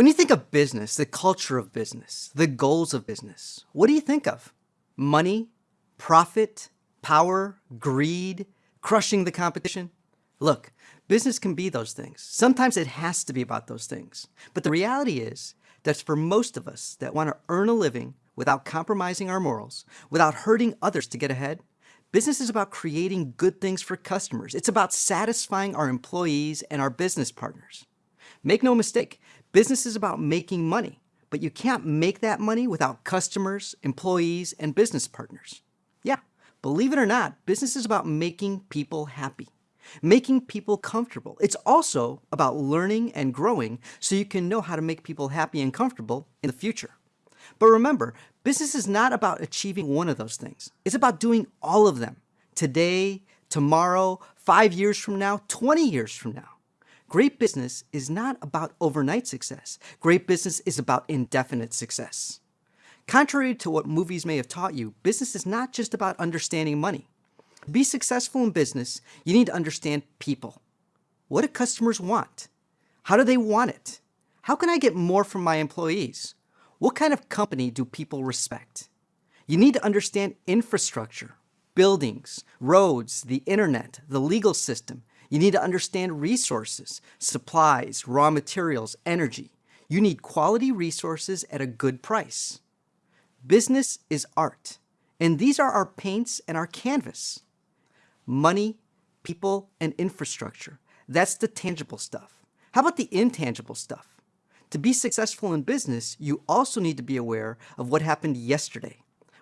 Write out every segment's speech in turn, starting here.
When you think of business, the culture of business, the goals of business, what do you think of? Money, profit, power, greed, crushing the competition? Look, business can be those things. Sometimes it has to be about those things. But the reality is that for most of us that want to earn a living without compromising our morals, without hurting others to get ahead, business is about creating good things for customers. It's about satisfying our employees and our business partners. Make no mistake, business is about making money, but you can't make that money without customers, employees, and business partners. Yeah, believe it or not, business is about making people happy, making people comfortable. It's also about learning and growing so you can know how to make people happy and comfortable in the future. But remember, business is not about achieving one of those things. It's about doing all of them today, tomorrow, five years from now, 20 years from now. Great business is not about overnight success. Great business is about indefinite success. Contrary to what movies may have taught you, business is not just about understanding money. To be successful in business, you need to understand people. What do customers want? How do they want it? How can I get more from my employees? What kind of company do people respect? You need to understand infrastructure, buildings, roads, the internet, the legal system, you need to understand resources, supplies, raw materials, energy. You need quality resources at a good price. Business is art, and these are our paints and our canvas. Money, people, and infrastructure. That's the tangible stuff. How about the intangible stuff? To be successful in business, you also need to be aware of what happened yesterday,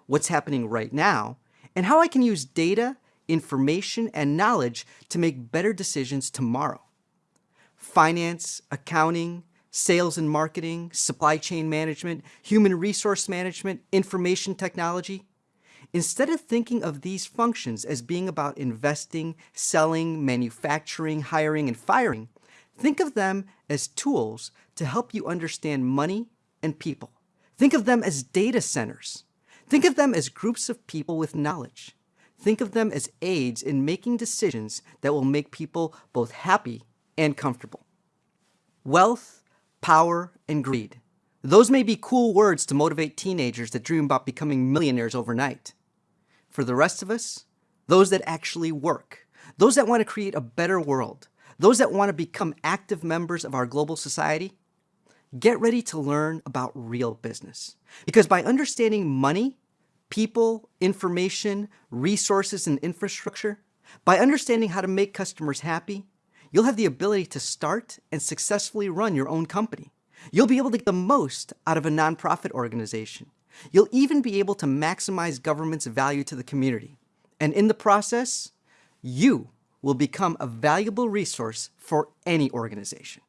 what's happening right now, and how I can use data information, and knowledge to make better decisions tomorrow. Finance, accounting, sales and marketing, supply chain management, human resource management, information technology. Instead of thinking of these functions as being about investing, selling, manufacturing, hiring, and firing, think of them as tools to help you understand money and people. Think of them as data centers. Think of them as groups of people with knowledge. Think of them as aids in making decisions that will make people both happy and comfortable. Wealth, power, and greed. Those may be cool words to motivate teenagers that dream about becoming millionaires overnight. For the rest of us, those that actually work, those that want to create a better world, those that want to become active members of our global society, get ready to learn about real business. Because by understanding money people, information, resources, and infrastructure, by understanding how to make customers happy, you'll have the ability to start and successfully run your own company. You'll be able to get the most out of a nonprofit organization. You'll even be able to maximize government's value to the community. And in the process, you will become a valuable resource for any organization.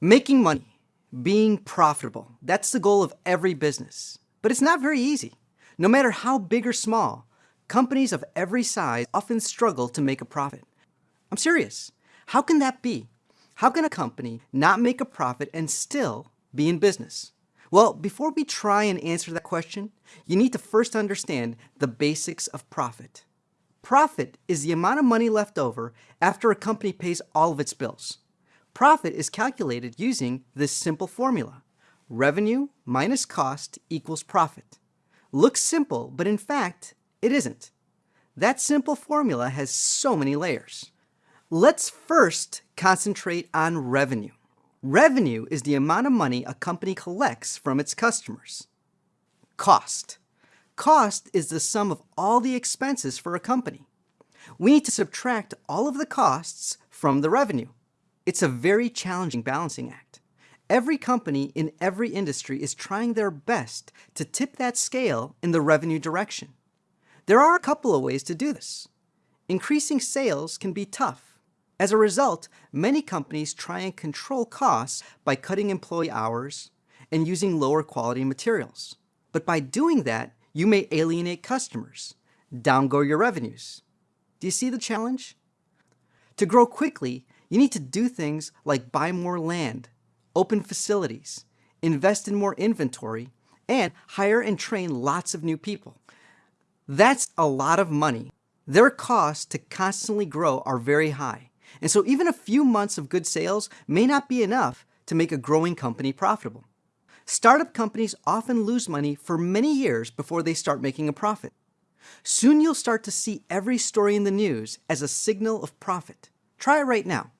Making money being profitable. That's the goal of every business. But it's not very easy. No matter how big or small, companies of every size often struggle to make a profit. I'm serious. How can that be? How can a company not make a profit and still be in business? Well, before we try and answer that question, you need to first understand the basics of profit. Profit is the amount of money left over after a company pays all of its bills. Profit is calculated using this simple formula. Revenue minus cost equals profit. Looks simple, but in fact, it isn't. That simple formula has so many layers. Let's first concentrate on revenue. Revenue is the amount of money a company collects from its customers. Cost. Cost is the sum of all the expenses for a company. We need to subtract all of the costs from the revenue. It's a very challenging balancing act. Every company in every industry is trying their best to tip that scale in the revenue direction. There are a couple of ways to do this. Increasing sales can be tough. As a result, many companies try and control costs by cutting employee hours and using lower quality materials. But by doing that, you may alienate customers, downgo your revenues. Do you see the challenge? To grow quickly, you need to do things like buy more land, open facilities, invest in more inventory, and hire and train lots of new people. That's a lot of money. Their costs to constantly grow are very high. And so even a few months of good sales may not be enough to make a growing company profitable. Startup companies often lose money for many years before they start making a profit. Soon you'll start to see every story in the news as a signal of profit. Try it right now.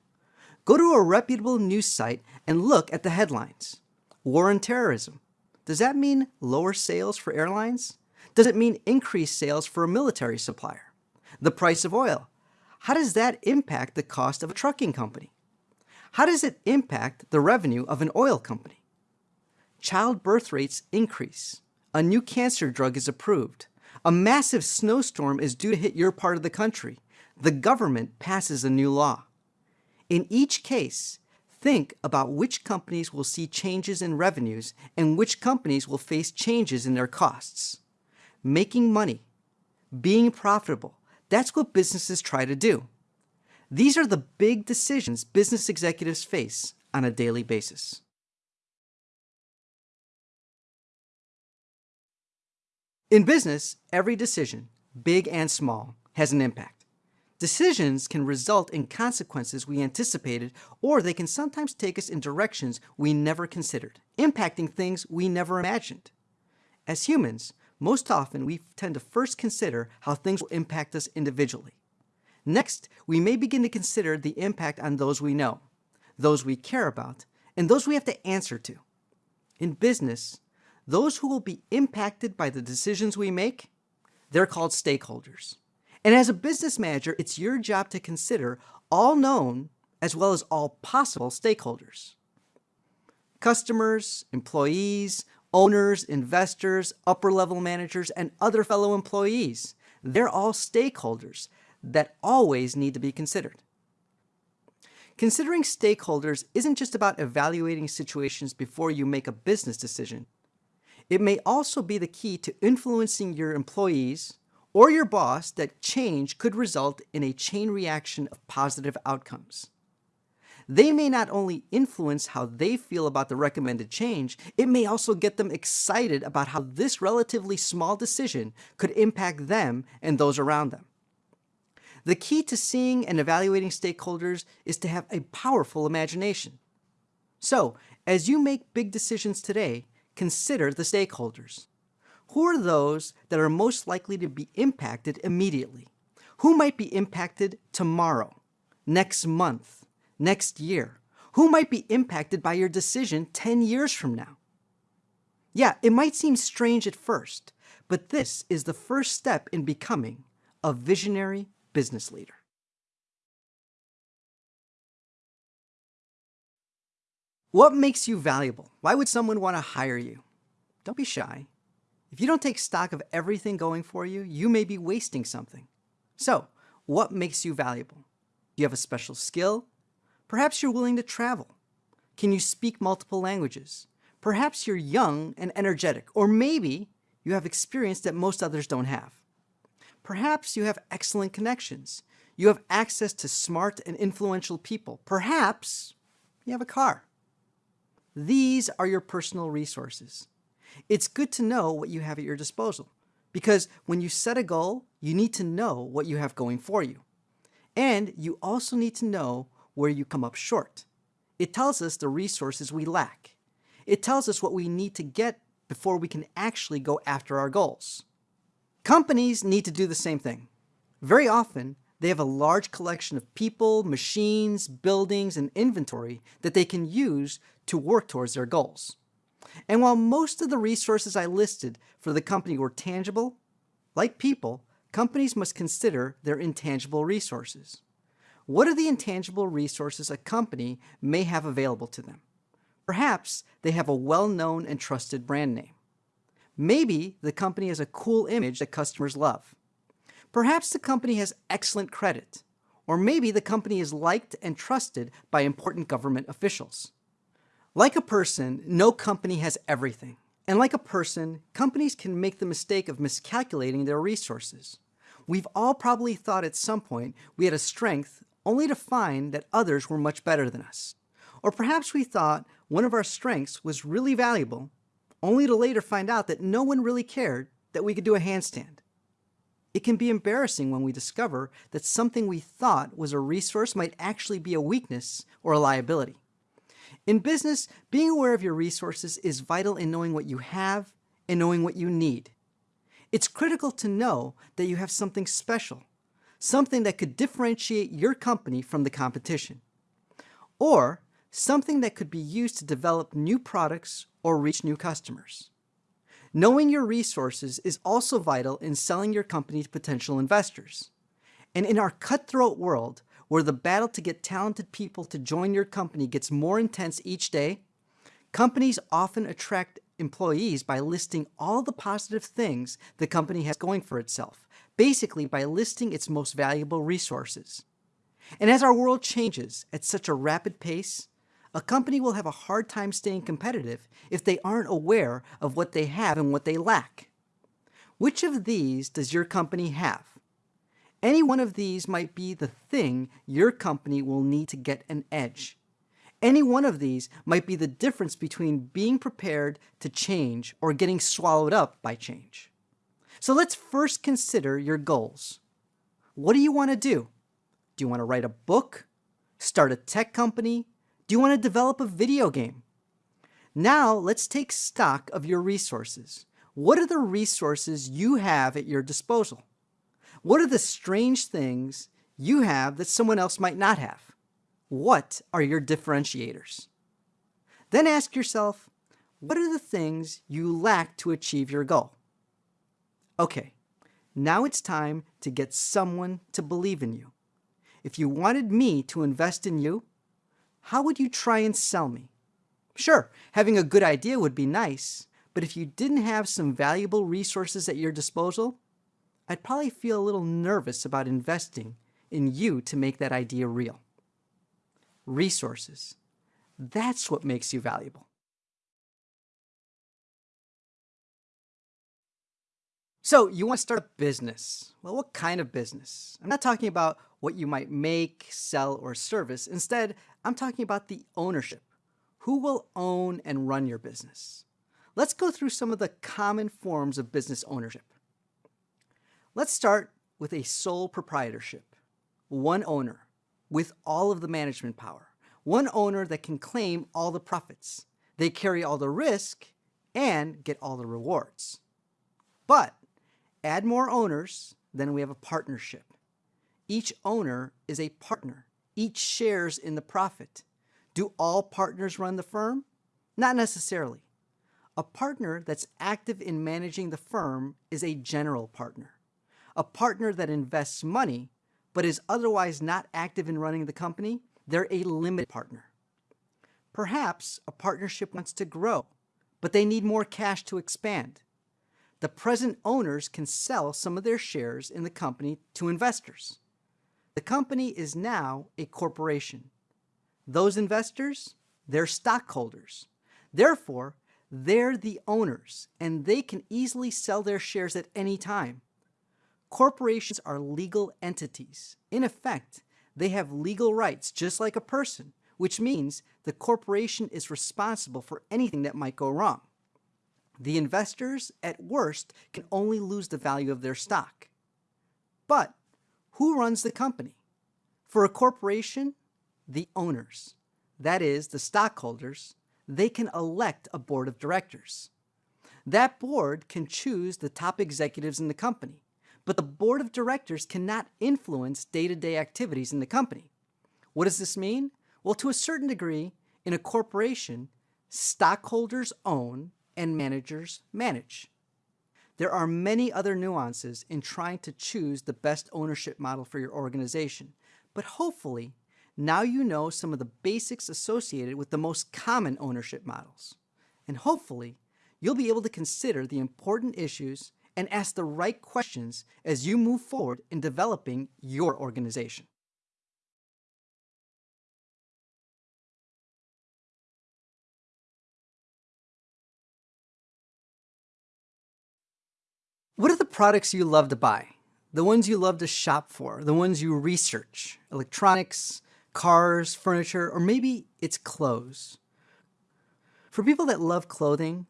Go to a reputable news site and look at the headlines. War on terrorism. Does that mean lower sales for airlines? Does it mean increased sales for a military supplier? The price of oil. How does that impact the cost of a trucking company? How does it impact the revenue of an oil company? Child birth rates increase. A new cancer drug is approved. A massive snowstorm is due to hit your part of the country. The government passes a new law. In each case, think about which companies will see changes in revenues and which companies will face changes in their costs. Making money, being profitable, that's what businesses try to do. These are the big decisions business executives face on a daily basis. In business, every decision, big and small, has an impact. Decisions can result in consequences we anticipated, or they can sometimes take us in directions we never considered, impacting things we never imagined. As humans, most often we tend to first consider how things will impact us individually. Next, we may begin to consider the impact on those we know, those we care about, and those we have to answer to. In business, those who will be impacted by the decisions we make, they're called stakeholders. And as a business manager, it's your job to consider all known as well as all possible stakeholders. Customers, employees, owners, investors, upper level managers, and other fellow employees. They're all stakeholders that always need to be considered. Considering stakeholders isn't just about evaluating situations before you make a business decision. It may also be the key to influencing your employees or your boss that change could result in a chain reaction of positive outcomes. They may not only influence how they feel about the recommended change, it may also get them excited about how this relatively small decision could impact them and those around them. The key to seeing and evaluating stakeholders is to have a powerful imagination. So, as you make big decisions today, consider the stakeholders. Who are those that are most likely to be impacted immediately? Who might be impacted tomorrow, next month, next year? Who might be impacted by your decision 10 years from now? Yeah, it might seem strange at first, but this is the first step in becoming a visionary business leader. What makes you valuable? Why would someone want to hire you? Don't be shy. If you don't take stock of everything going for you, you may be wasting something. So, what makes you valuable? Do you have a special skill? Perhaps you're willing to travel. Can you speak multiple languages? Perhaps you're young and energetic, or maybe you have experience that most others don't have. Perhaps you have excellent connections. You have access to smart and influential people. Perhaps you have a car. These are your personal resources. It's good to know what you have at your disposal because when you set a goal, you need to know what you have going for you. And you also need to know where you come up short. It tells us the resources we lack. It tells us what we need to get before we can actually go after our goals. Companies need to do the same thing. Very often, they have a large collection of people, machines, buildings, and inventory that they can use to work towards their goals. And while most of the resources I listed for the company were tangible, like people, companies must consider their intangible resources. What are the intangible resources a company may have available to them? Perhaps they have a well-known and trusted brand name. Maybe the company has a cool image that customers love. Perhaps the company has excellent credit, or maybe the company is liked and trusted by important government officials. Like a person, no company has everything. And like a person, companies can make the mistake of miscalculating their resources. We've all probably thought at some point we had a strength only to find that others were much better than us. Or perhaps we thought one of our strengths was really valuable, only to later find out that no one really cared that we could do a handstand. It can be embarrassing when we discover that something we thought was a resource might actually be a weakness or a liability. In business, being aware of your resources is vital in knowing what you have and knowing what you need. It's critical to know that you have something special, something that could differentiate your company from the competition, or something that could be used to develop new products or reach new customers. Knowing your resources is also vital in selling your company to potential investors. And in our cutthroat world, where the battle to get talented people to join your company gets more intense each day, companies often attract employees by listing all the positive things the company has going for itself, basically by listing its most valuable resources. And as our world changes at such a rapid pace, a company will have a hard time staying competitive if they aren't aware of what they have and what they lack. Which of these does your company have? Any one of these might be the thing your company will need to get an edge. Any one of these might be the difference between being prepared to change or getting swallowed up by change. So let's first consider your goals. What do you want to do? Do you want to write a book? Start a tech company? Do you want to develop a video game? Now let's take stock of your resources. What are the resources you have at your disposal? What are the strange things you have that someone else might not have? What are your differentiators? Then ask yourself, what are the things you lack to achieve your goal? Okay, now it's time to get someone to believe in you. If you wanted me to invest in you, how would you try and sell me? Sure, having a good idea would be nice, but if you didn't have some valuable resources at your disposal, I'd probably feel a little nervous about investing in you to make that idea real. Resources. That's what makes you valuable. So you want to start a business. Well, what kind of business? I'm not talking about what you might make, sell, or service. Instead, I'm talking about the ownership. Who will own and run your business? Let's go through some of the common forms of business ownership. Let's start with a sole proprietorship. One owner with all of the management power. One owner that can claim all the profits. They carry all the risk and get all the rewards. But Add more owners, then we have a partnership. Each owner is a partner. Each shares in the profit. Do all partners run the firm? Not necessarily. A partner that's active in managing the firm is a general partner. A partner that invests money but is otherwise not active in running the company, they're a limited partner. Perhaps a partnership wants to grow, but they need more cash to expand the present owners can sell some of their shares in the company to investors. The company is now a corporation. Those investors, they're stockholders. Therefore, they're the owners and they can easily sell their shares at any time. Corporations are legal entities. In effect, they have legal rights just like a person, which means the corporation is responsible for anything that might go wrong. The investors, at worst, can only lose the value of their stock. But who runs the company? For a corporation, the owners, that is, the stockholders, they can elect a board of directors. That board can choose the top executives in the company, but the board of directors cannot influence day-to-day -day activities in the company. What does this mean? Well, to a certain degree, in a corporation, stockholders own and managers manage. There are many other nuances in trying to choose the best ownership model for your organization, but hopefully now you know some of the basics associated with the most common ownership models. And hopefully you'll be able to consider the important issues and ask the right questions as you move forward in developing your organization. What are the products you love to buy? The ones you love to shop for, the ones you research, electronics, cars, furniture, or maybe it's clothes. For people that love clothing,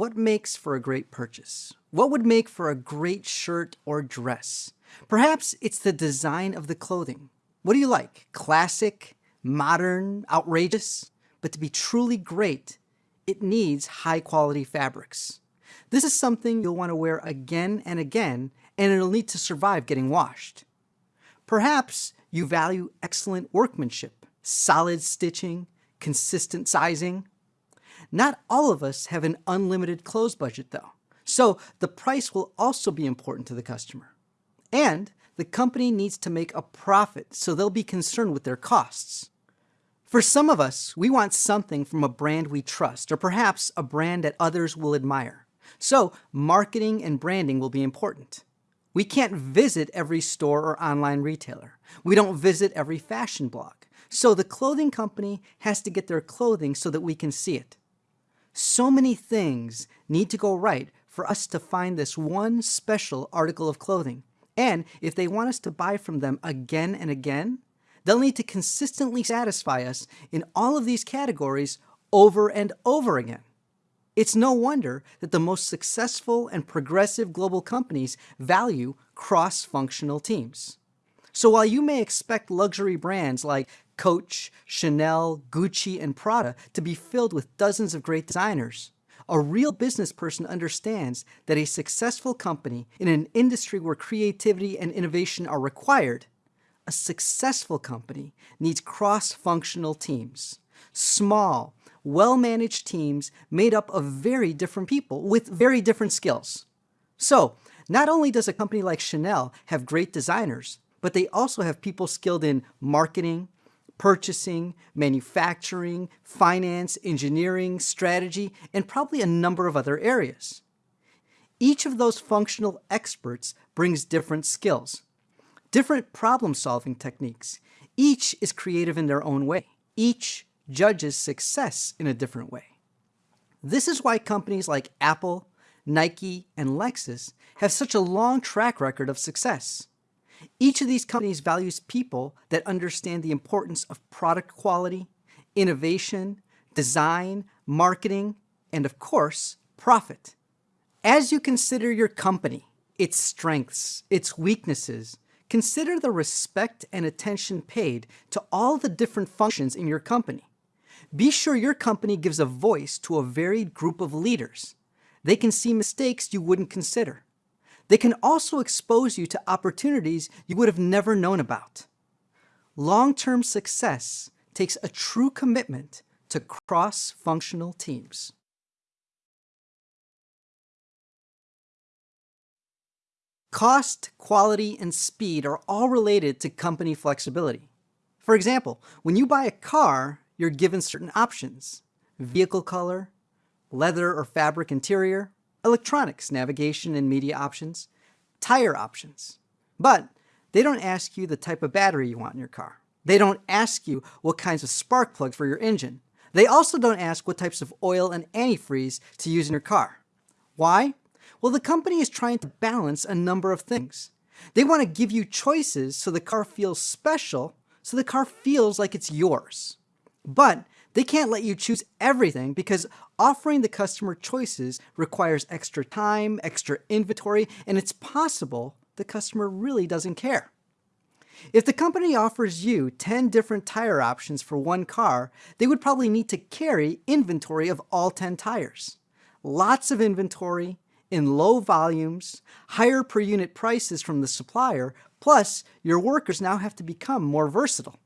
What makes for a great purchase? What would make for a great shirt or dress? Perhaps it's the design of the clothing. What do you like? Classic, modern, outrageous? But to be truly great, it needs high quality fabrics. This is something you'll want to wear again and again, and it'll need to survive getting washed. Perhaps you value excellent workmanship, solid stitching, consistent sizing, not all of us have an unlimited clothes budget though, so the price will also be important to the customer. And the company needs to make a profit, so they'll be concerned with their costs. For some of us, we want something from a brand we trust, or perhaps a brand that others will admire. So marketing and branding will be important. We can't visit every store or online retailer. We don't visit every fashion blog. So the clothing company has to get their clothing so that we can see it. So many things need to go right for us to find this one special article of clothing. And if they want us to buy from them again and again, they'll need to consistently satisfy us in all of these categories over and over again. It's no wonder that the most successful and progressive global companies value cross-functional teams. So while you may expect luxury brands like Coach, Chanel, Gucci, and Prada to be filled with dozens of great designers. A real business person understands that a successful company in an industry where creativity and innovation are required, a successful company needs cross-functional teams. Small, well-managed teams made up of very different people with very different skills. So, not only does a company like Chanel have great designers, but they also have people skilled in marketing, purchasing, manufacturing, finance, engineering, strategy, and probably a number of other areas. Each of those functional experts brings different skills, different problem-solving techniques. Each is creative in their own way. Each judges success in a different way. This is why companies like Apple, Nike, and Lexus have such a long track record of success. Each of these companies values people that understand the importance of product quality, innovation, design, marketing, and of course, profit. As you consider your company, its strengths, its weaknesses, consider the respect and attention paid to all the different functions in your company. Be sure your company gives a voice to a varied group of leaders. They can see mistakes you wouldn't consider. They can also expose you to opportunities you would have never known about. Long-term success takes a true commitment to cross-functional teams. Cost, quality, and speed are all related to company flexibility. For example, when you buy a car, you're given certain options. Vehicle color, leather or fabric interior, electronics, navigation and media options, tire options. But they don't ask you the type of battery you want in your car. They don't ask you what kinds of spark plugs for your engine. They also don't ask what types of oil and antifreeze to use in your car. Why? Well, the company is trying to balance a number of things. They want to give you choices so the car feels special, so the car feels like it's yours. But they can't let you choose everything because offering the customer choices requires extra time, extra inventory, and it's possible the customer really doesn't care. If the company offers you 10 different tire options for one car, they would probably need to carry inventory of all 10 tires. Lots of inventory, in low volumes, higher per unit prices from the supplier, plus your workers now have to become more versatile.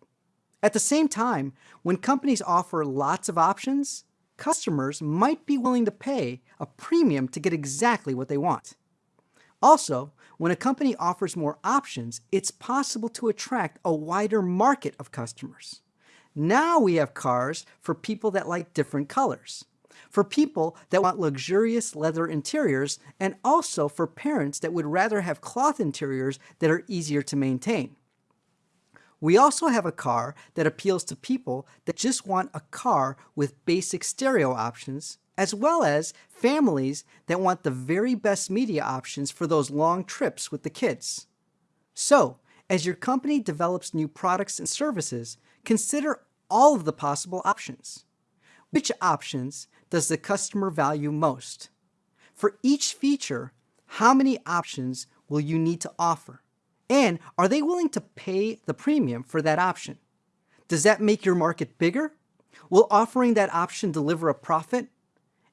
At the same time, when companies offer lots of options, customers might be willing to pay a premium to get exactly what they want. Also, when a company offers more options, it's possible to attract a wider market of customers. Now we have cars for people that like different colors, for people that want luxurious leather interiors, and also for parents that would rather have cloth interiors that are easier to maintain. We also have a car that appeals to people that just want a car with basic stereo options, as well as families that want the very best media options for those long trips with the kids. So, as your company develops new products and services, consider all of the possible options. Which options does the customer value most? For each feature, how many options will you need to offer? And are they willing to pay the premium for that option? Does that make your market bigger? Will offering that option deliver a profit?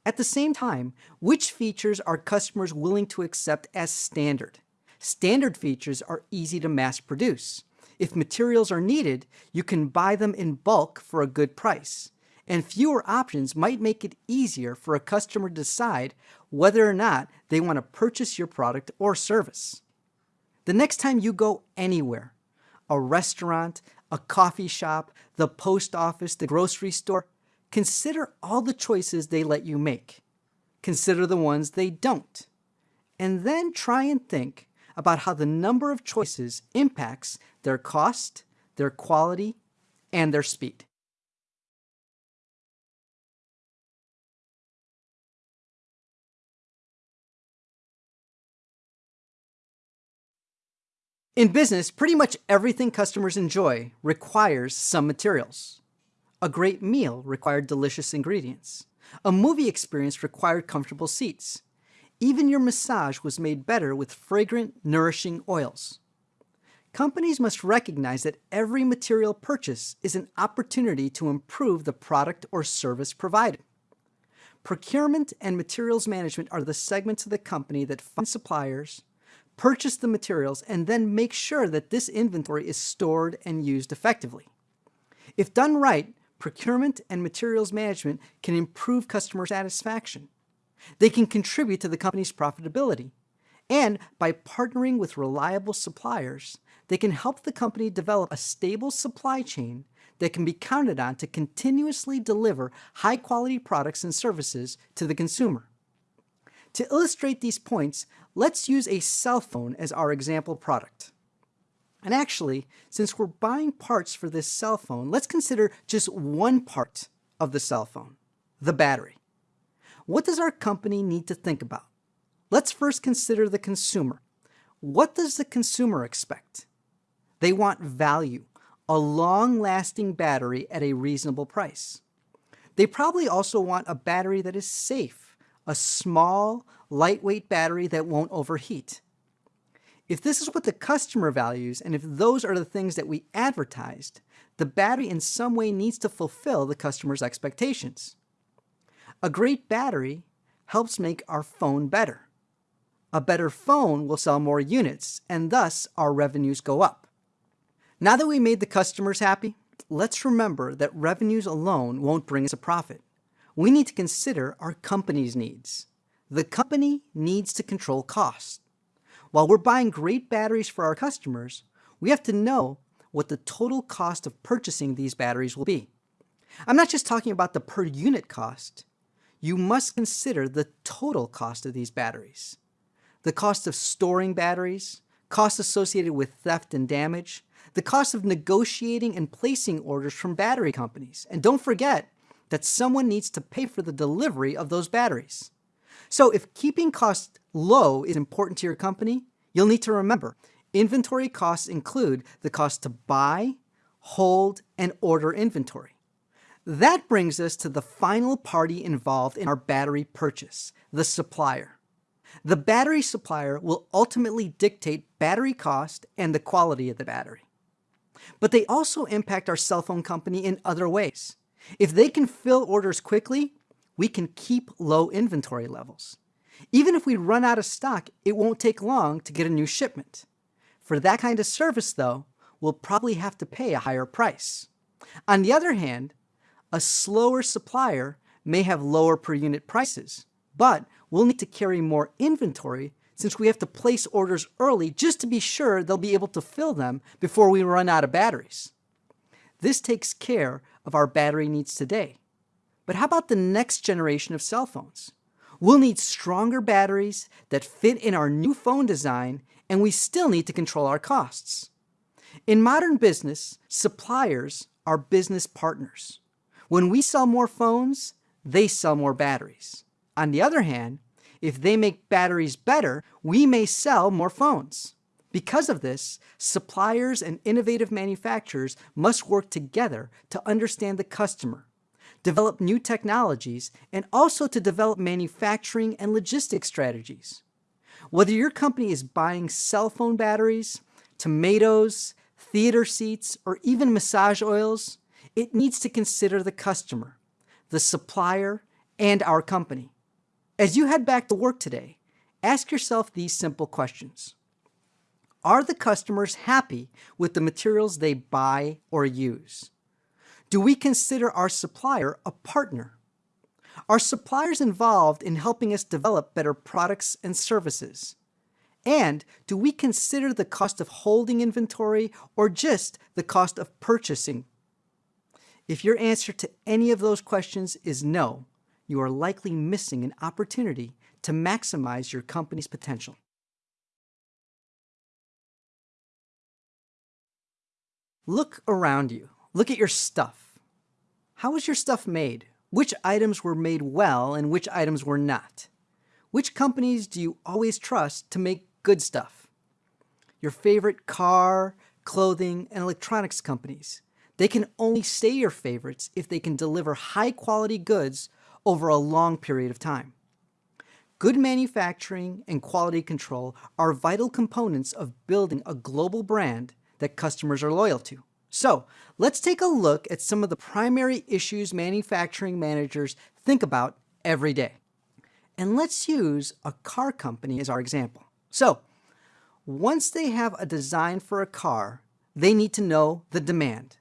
At the same time, which features are customers willing to accept as standard? Standard features are easy to mass produce. If materials are needed, you can buy them in bulk for a good price. And fewer options might make it easier for a customer to decide whether or not they want to purchase your product or service. The next time you go anywhere, a restaurant, a coffee shop, the post office, the grocery store, consider all the choices they let you make. Consider the ones they don't. And then try and think about how the number of choices impacts their cost, their quality, and their speed. In business, pretty much everything customers enjoy requires some materials. A great meal required delicious ingredients. A movie experience required comfortable seats. Even your massage was made better with fragrant, nourishing oils. Companies must recognize that every material purchase is an opportunity to improve the product or service provided. Procurement and materials management are the segments of the company that find suppliers, purchase the materials, and then make sure that this inventory is stored and used effectively. If done right, procurement and materials management can improve customer satisfaction. They can contribute to the company's profitability. And by partnering with reliable suppliers, they can help the company develop a stable supply chain that can be counted on to continuously deliver high-quality products and services to the consumer. To illustrate these points, let's use a cell phone as our example product. And actually, since we're buying parts for this cell phone, let's consider just one part of the cell phone, the battery. What does our company need to think about? Let's first consider the consumer. What does the consumer expect? They want value, a long-lasting battery at a reasonable price. They probably also want a battery that is safe, a small, lightweight battery that won't overheat. If this is what the customer values, and if those are the things that we advertised, the battery in some way needs to fulfill the customer's expectations. A great battery helps make our phone better. A better phone will sell more units, and thus our revenues go up. Now that we made the customers happy, let's remember that revenues alone won't bring us a profit we need to consider our company's needs. The company needs to control costs. While we're buying great batteries for our customers, we have to know what the total cost of purchasing these batteries will be. I'm not just talking about the per unit cost. You must consider the total cost of these batteries. The cost of storing batteries, costs associated with theft and damage, the cost of negotiating and placing orders from battery companies. And don't forget, that someone needs to pay for the delivery of those batteries. So if keeping costs low is important to your company, you'll need to remember inventory costs include the cost to buy, hold, and order inventory. That brings us to the final party involved in our battery purchase, the supplier. The battery supplier will ultimately dictate battery cost and the quality of the battery. But they also impact our cell phone company in other ways. If they can fill orders quickly, we can keep low inventory levels. Even if we run out of stock, it won't take long to get a new shipment. For that kind of service, though, we'll probably have to pay a higher price. On the other hand, a slower supplier may have lower per unit prices, but we'll need to carry more inventory since we have to place orders early just to be sure they'll be able to fill them before we run out of batteries. This takes care of our battery needs today. But how about the next generation of cell phones? We'll need stronger batteries that fit in our new phone design, and we still need to control our costs. In modern business, suppliers are business partners. When we sell more phones, they sell more batteries. On the other hand, if they make batteries better, we may sell more phones. Because of this, suppliers and innovative manufacturers must work together to understand the customer, develop new technologies, and also to develop manufacturing and logistics strategies. Whether your company is buying cell phone batteries, tomatoes, theater seats, or even massage oils, it needs to consider the customer, the supplier, and our company. As you head back to work today, ask yourself these simple questions. Are the customers happy with the materials they buy or use? Do we consider our supplier a partner? Are suppliers involved in helping us develop better products and services? And do we consider the cost of holding inventory or just the cost of purchasing? If your answer to any of those questions is no, you are likely missing an opportunity to maximize your company's potential. Look around you. Look at your stuff. How was your stuff made? Which items were made well and which items were not? Which companies do you always trust to make good stuff? Your favorite car, clothing, and electronics companies. They can only stay your favorites if they can deliver high quality goods over a long period of time. Good manufacturing and quality control are vital components of building a global brand that customers are loyal to. So let's take a look at some of the primary issues manufacturing managers think about every day. And let's use a car company as our example. So once they have a design for a car, they need to know the demand.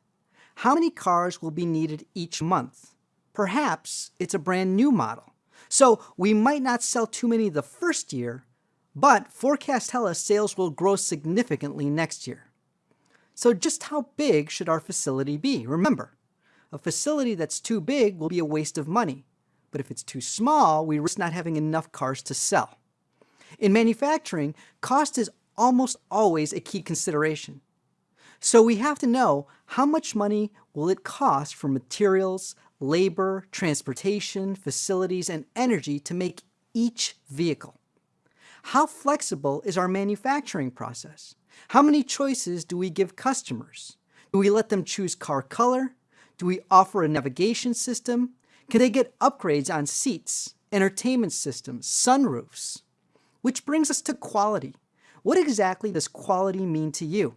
How many cars will be needed each month? Perhaps it's a brand new model. So we might not sell too many the first year, but forecasts tell us sales will grow significantly next year. So just how big should our facility be? Remember, a facility that's too big will be a waste of money. But if it's too small, we risk not having enough cars to sell. In manufacturing, cost is almost always a key consideration. So we have to know how much money will it cost for materials, labor, transportation, facilities, and energy to make each vehicle? How flexible is our manufacturing process? How many choices do we give customers? Do we let them choose car color? Do we offer a navigation system? Can they get upgrades on seats, entertainment systems, sunroofs? Which brings us to quality. What exactly does quality mean to you?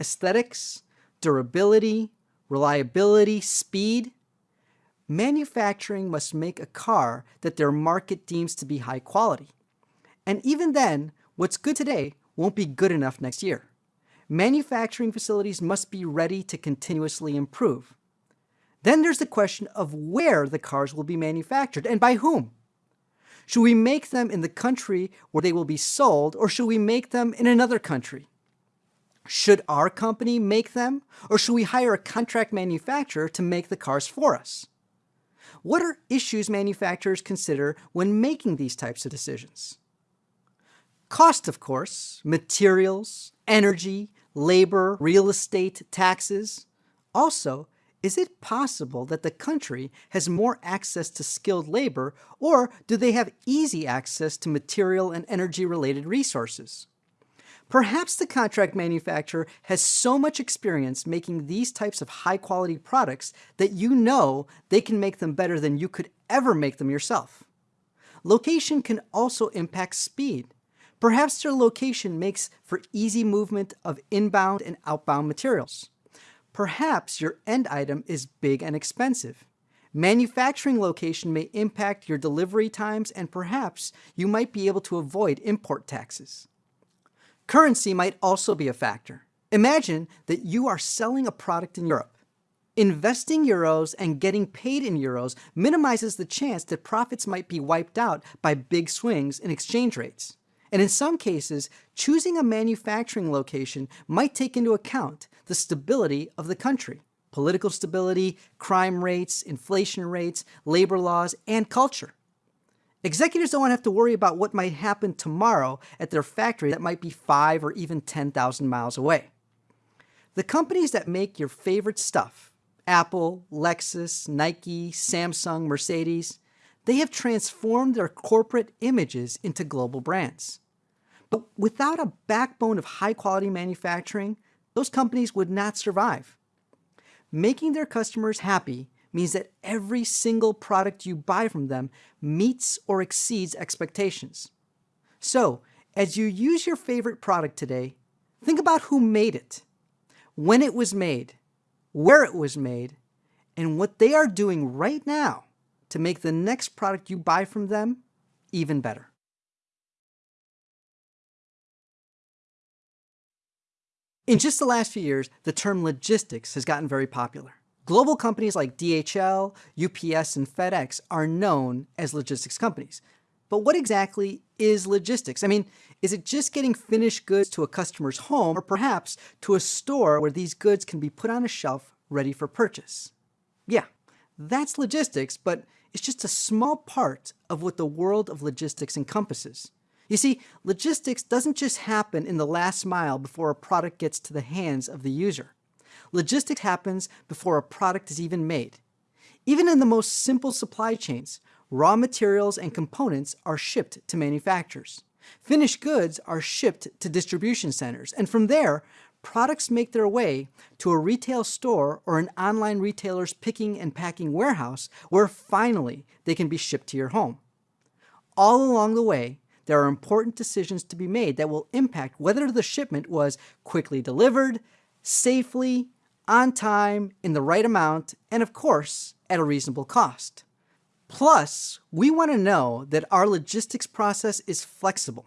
Aesthetics, durability, reliability, speed? manufacturing must make a car that their market deems to be high quality. And even then, what's good today won't be good enough next year. Manufacturing facilities must be ready to continuously improve. Then there's the question of where the cars will be manufactured and by whom. Should we make them in the country where they will be sold or should we make them in another country? Should our company make them or should we hire a contract manufacturer to make the cars for us? What are issues manufacturers consider when making these types of decisions? Cost, of course, materials, energy, labor, real estate, taxes. Also, is it possible that the country has more access to skilled labor, or do they have easy access to material and energy-related resources? Perhaps the contract manufacturer has so much experience making these types of high quality products that you know they can make them better than you could ever make them yourself. Location can also impact speed. Perhaps their location makes for easy movement of inbound and outbound materials. Perhaps your end item is big and expensive. Manufacturing location may impact your delivery times and perhaps you might be able to avoid import taxes. Currency might also be a factor. Imagine that you are selling a product in Europe. Investing euros and getting paid in euros minimizes the chance that profits might be wiped out by big swings in exchange rates. And in some cases, choosing a manufacturing location might take into account the stability of the country, political stability, crime rates, inflation rates, labor laws, and culture. Executives don't have to worry about what might happen tomorrow at their factory that might be five or even 10,000 miles away. The companies that make your favorite stuff, Apple, Lexus, Nike, Samsung, Mercedes, they have transformed their corporate images into global brands. But without a backbone of high quality manufacturing, those companies would not survive. Making their customers happy means that every single product you buy from them meets or exceeds expectations. So, as you use your favorite product today, think about who made it, when it was made, where it was made, and what they are doing right now to make the next product you buy from them even better. In just the last few years, the term logistics has gotten very popular. Global companies like DHL, UPS, and FedEx are known as logistics companies. But what exactly is logistics? I mean, is it just getting finished goods to a customer's home or perhaps to a store where these goods can be put on a shelf ready for purchase? Yeah, that's logistics, but it's just a small part of what the world of logistics encompasses. You see, logistics doesn't just happen in the last mile before a product gets to the hands of the user. Logistics happens before a product is even made. Even in the most simple supply chains, raw materials and components are shipped to manufacturers. Finished goods are shipped to distribution centers, and from there, products make their way to a retail store or an online retailer's picking and packing warehouse where finally they can be shipped to your home. All along the way, there are important decisions to be made that will impact whether the shipment was quickly delivered, safely, on time, in the right amount, and of course, at a reasonable cost. Plus, we want to know that our logistics process is flexible.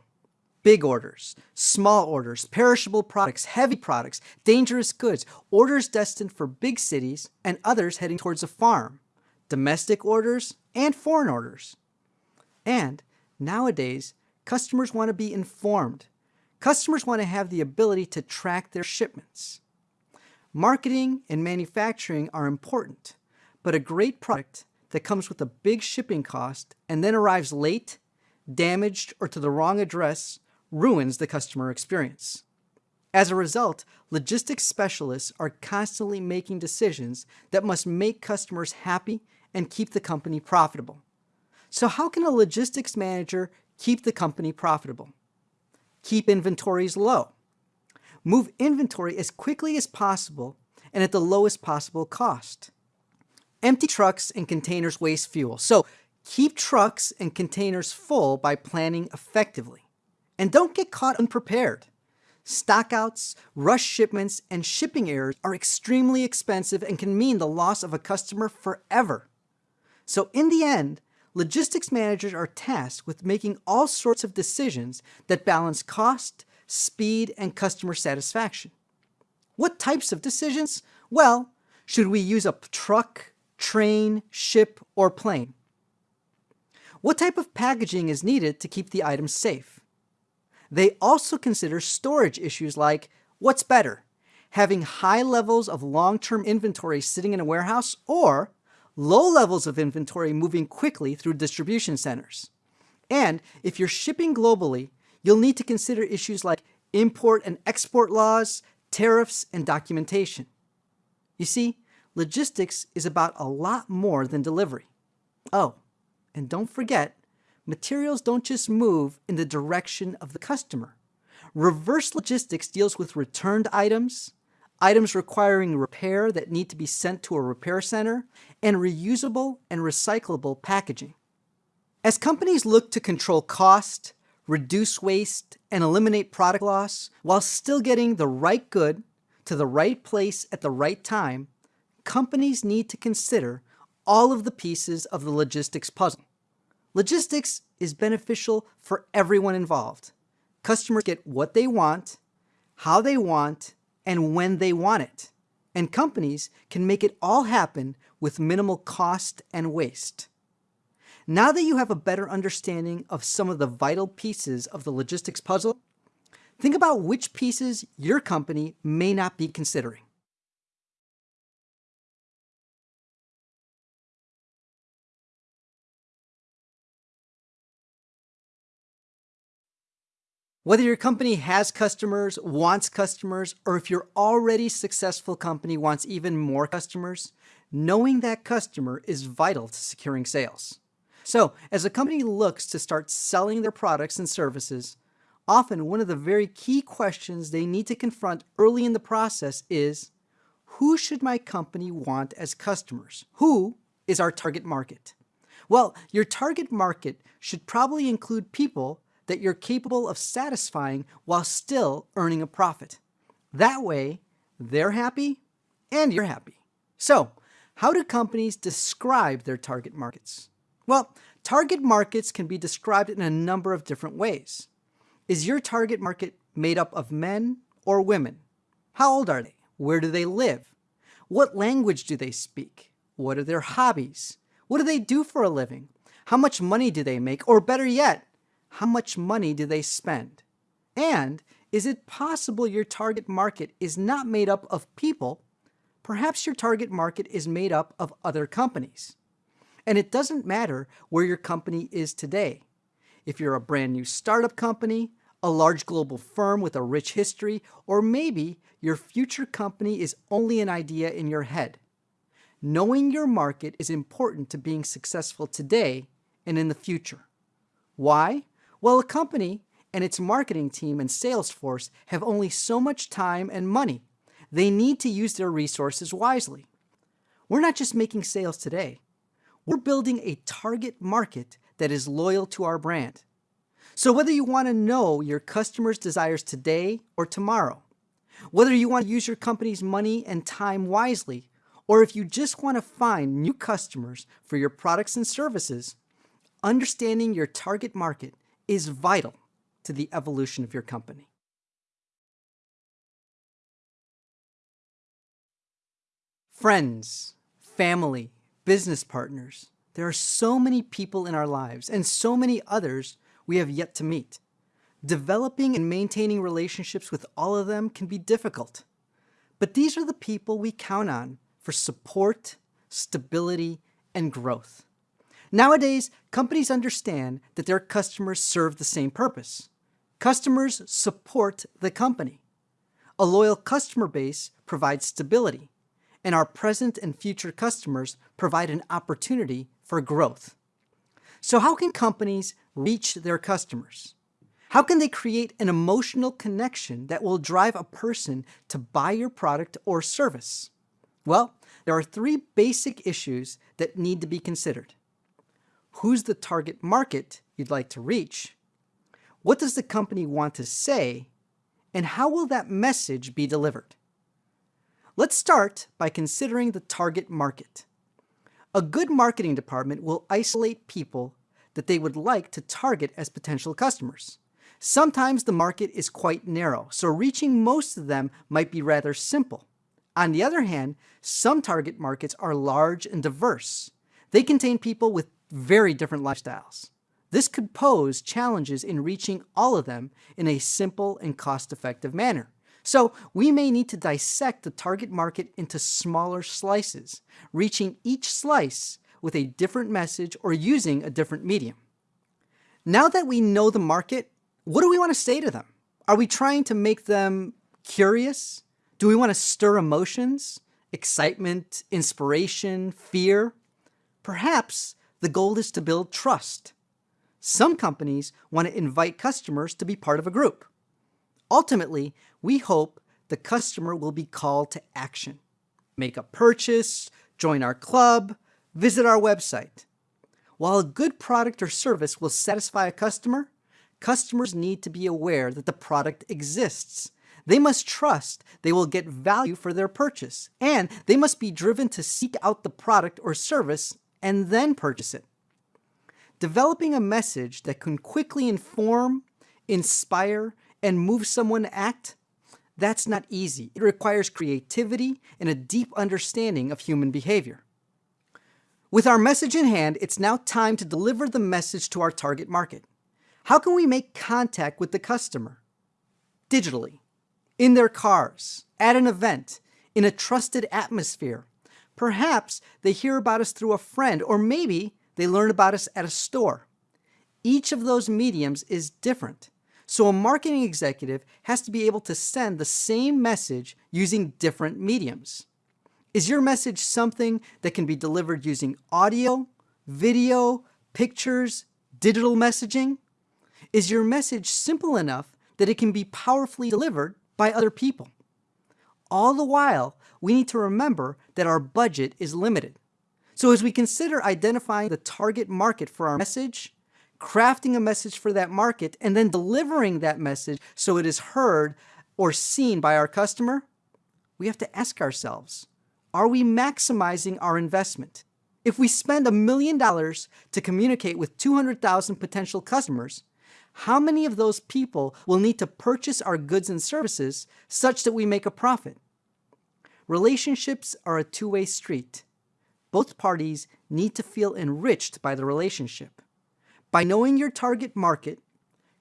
Big orders, small orders, perishable products, heavy products, dangerous goods, orders destined for big cities and others heading towards a farm, domestic orders, and foreign orders. And nowadays, customers want to be informed. Customers want to have the ability to track their shipments. Marketing and manufacturing are important, but a great product that comes with a big shipping cost and then arrives late, damaged, or to the wrong address ruins the customer experience. As a result, logistics specialists are constantly making decisions that must make customers happy and keep the company profitable. So how can a logistics manager keep the company profitable? Keep inventories low. Move inventory as quickly as possible and at the lowest possible cost. Empty trucks and containers waste fuel, so keep trucks and containers full by planning effectively. And don't get caught unprepared. Stockouts, rush shipments, and shipping errors are extremely expensive and can mean the loss of a customer forever. So in the end, logistics managers are tasked with making all sorts of decisions that balance cost, speed, and customer satisfaction. What types of decisions? Well, should we use a truck, train, ship, or plane? What type of packaging is needed to keep the items safe? They also consider storage issues like, what's better, having high levels of long-term inventory sitting in a warehouse or low levels of inventory moving quickly through distribution centers? And if you're shipping globally, you'll need to consider issues like import and export laws, tariffs, and documentation. You see, logistics is about a lot more than delivery. Oh, and don't forget, materials don't just move in the direction of the customer. Reverse logistics deals with returned items, items requiring repair that need to be sent to a repair center, and reusable and recyclable packaging. As companies look to control cost, reduce waste, and eliminate product loss while still getting the right good to the right place at the right time, companies need to consider all of the pieces of the logistics puzzle. Logistics is beneficial for everyone involved. Customers get what they want, how they want, and when they want it. And companies can make it all happen with minimal cost and waste. Now that you have a better understanding of some of the vital pieces of the logistics puzzle, think about which pieces your company may not be considering. Whether your company has customers, wants customers, or if your already successful company wants even more customers, knowing that customer is vital to securing sales. So as a company looks to start selling their products and services, often one of the very key questions they need to confront early in the process is, who should my company want as customers? Who is our target market? Well, your target market should probably include people that you're capable of satisfying while still earning a profit. That way, they're happy and you're happy. So, how do companies describe their target markets? Well, target markets can be described in a number of different ways. Is your target market made up of men or women? How old are they? Where do they live? What language do they speak? What are their hobbies? What do they do for a living? How much money do they make? Or better yet, how much money do they spend? And is it possible your target market is not made up of people? Perhaps your target market is made up of other companies. And it doesn't matter where your company is today. If you're a brand new startup company, a large global firm with a rich history, or maybe your future company is only an idea in your head. Knowing your market is important to being successful today and in the future. Why? Well, a company and its marketing team and sales force have only so much time and money. They need to use their resources wisely. We're not just making sales today. We're building a target market that is loyal to our brand. So whether you want to know your customers' desires today or tomorrow, whether you want to use your company's money and time wisely, or if you just want to find new customers for your products and services, understanding your target market is vital to the evolution of your company. Friends, family, business partners, there are so many people in our lives and so many others we have yet to meet. Developing and maintaining relationships with all of them can be difficult. But these are the people we count on for support, stability, and growth. Nowadays, companies understand that their customers serve the same purpose. Customers support the company. A loyal customer base provides stability, and our present and future customers provide an opportunity for growth. So how can companies reach their customers? How can they create an emotional connection that will drive a person to buy your product or service? Well, there are three basic issues that need to be considered. Who's the target market you'd like to reach? What does the company want to say? And how will that message be delivered? Let's start by considering the target market. A good marketing department will isolate people that they would like to target as potential customers. Sometimes the market is quite narrow, so reaching most of them might be rather simple. On the other hand, some target markets are large and diverse. They contain people with very different lifestyles. This could pose challenges in reaching all of them in a simple and cost-effective manner. So we may need to dissect the target market into smaller slices, reaching each slice with a different message or using a different medium. Now that we know the market, what do we want to say to them? Are we trying to make them curious, do we want to stir emotions, excitement, inspiration, fear? Perhaps the goal is to build trust. Some companies want to invite customers to be part of a group. Ultimately, we hope the customer will be called to action. Make a purchase, join our club, visit our website. While a good product or service will satisfy a customer, customers need to be aware that the product exists they must trust they will get value for their purchase, and they must be driven to seek out the product or service and then purchase it. Developing a message that can quickly inform, inspire, and move someone to act, that's not easy. It requires creativity and a deep understanding of human behavior. With our message in hand, it's now time to deliver the message to our target market. How can we make contact with the customer? Digitally in their cars, at an event, in a trusted atmosphere. Perhaps they hear about us through a friend, or maybe they learn about us at a store. Each of those mediums is different. So a marketing executive has to be able to send the same message using different mediums. Is your message something that can be delivered using audio, video, pictures, digital messaging? Is your message simple enough that it can be powerfully delivered by other people. All the while, we need to remember that our budget is limited. So as we consider identifying the target market for our message, crafting a message for that market, and then delivering that message so it is heard or seen by our customer, we have to ask ourselves, are we maximizing our investment? If we spend a million dollars to communicate with 200,000 potential customers, how many of those people will need to purchase our goods and services such that we make a profit? Relationships are a two-way street. Both parties need to feel enriched by the relationship. By knowing your target market,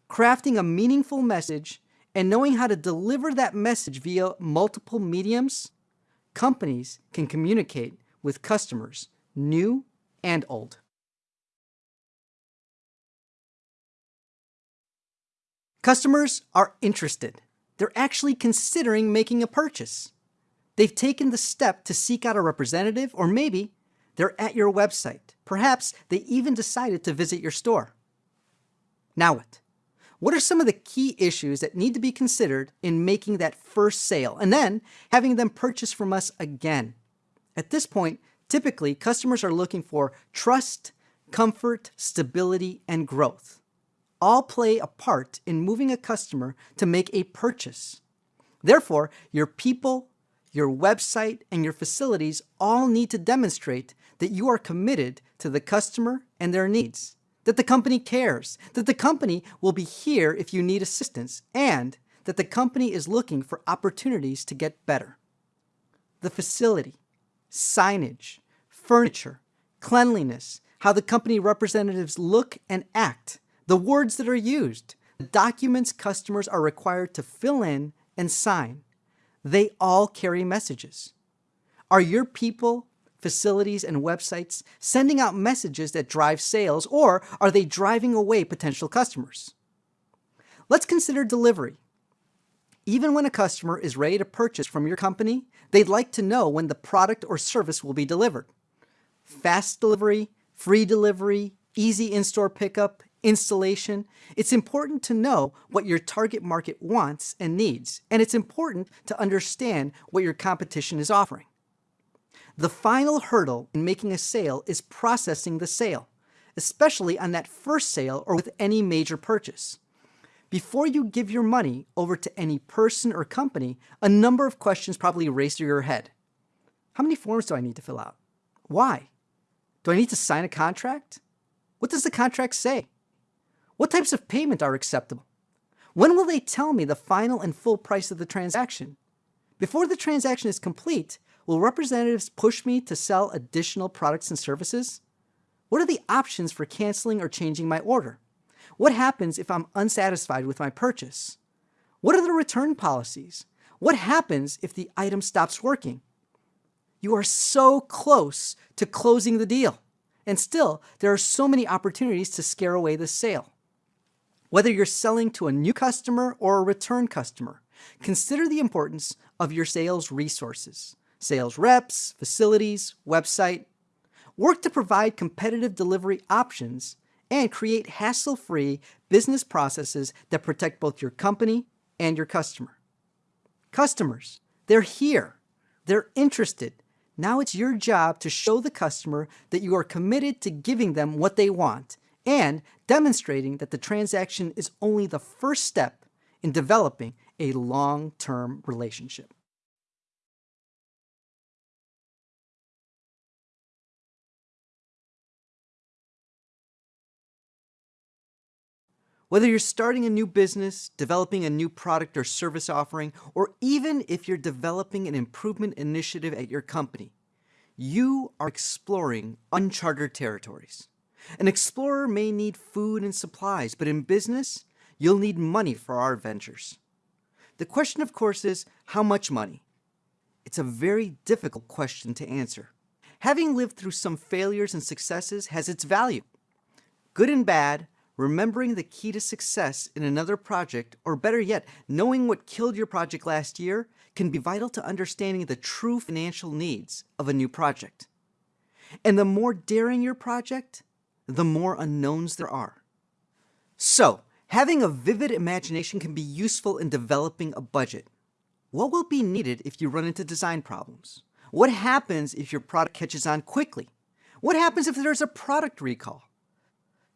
crafting a meaningful message, and knowing how to deliver that message via multiple mediums, companies can communicate with customers new and old. Customers are interested. They're actually considering making a purchase. They've taken the step to seek out a representative, or maybe they're at your website. Perhaps they even decided to visit your store. Now what? What are some of the key issues that need to be considered in making that first sale and then having them purchase from us again? At this point, Typically, customers are looking for trust, comfort, stability, and growth. All play a part in moving a customer to make a purchase. Therefore, your people, your website, and your facilities all need to demonstrate that you are committed to the customer and their needs, that the company cares, that the company will be here if you need assistance, and that the company is looking for opportunities to get better. The facility, signage, furniture, cleanliness, how the company representatives look and act, the words that are used, the documents customers are required to fill in and sign. They all carry messages. Are your people, facilities, and websites sending out messages that drive sales, or are they driving away potential customers? Let's consider delivery. Even when a customer is ready to purchase from your company, they'd like to know when the product or service will be delivered. Fast delivery, free delivery, easy in-store pickup, installation. It's important to know what your target market wants and needs, and it's important to understand what your competition is offering. The final hurdle in making a sale is processing the sale, especially on that first sale or with any major purchase. Before you give your money over to any person or company, a number of questions probably race through your head. How many forms do I need to fill out? Why? Do I need to sign a contract? What does the contract say? What types of payment are acceptable? When will they tell me the final and full price of the transaction? Before the transaction is complete, will representatives push me to sell additional products and services? What are the options for canceling or changing my order? What happens if I'm unsatisfied with my purchase? What are the return policies? What happens if the item stops working? You are so close to closing the deal. And still, there are so many opportunities to scare away the sale. Whether you're selling to a new customer or a return customer, consider the importance of your sales resources, sales reps, facilities, website. Work to provide competitive delivery options and create hassle-free business processes that protect both your company and your customer. Customers, they're here. They're interested. Now it's your job to show the customer that you are committed to giving them what they want and demonstrating that the transaction is only the first step in developing a long-term relationship. Whether you're starting a new business, developing a new product or service offering, or even if you're developing an improvement initiative at your company, you are exploring uncharted territories. An explorer may need food and supplies, but in business, you'll need money for our ventures. The question, of course, is how much money? It's a very difficult question to answer. Having lived through some failures and successes has its value. Good and bad, remembering the key to success in another project, or better yet, knowing what killed your project last year, can be vital to understanding the true financial needs of a new project. And the more daring your project, the more unknowns there are. So, having a vivid imagination can be useful in developing a budget. What will be needed if you run into design problems? What happens if your product catches on quickly? What happens if there's a product recall?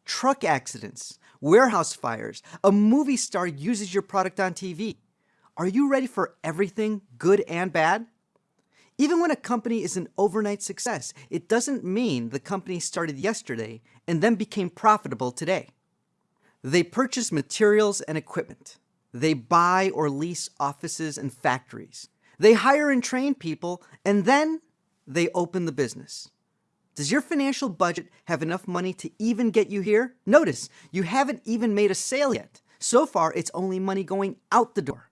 Truck accidents, warehouse fires, a movie star uses your product on TV. Are you ready for everything, good and bad? Even when a company is an overnight success, it doesn't mean the company started yesterday and then became profitable today. They purchase materials and equipment. They buy or lease offices and factories. They hire and train people, and then they open the business. Does your financial budget have enough money to even get you here? Notice, you haven't even made a sale yet. So far, it's only money going out the door.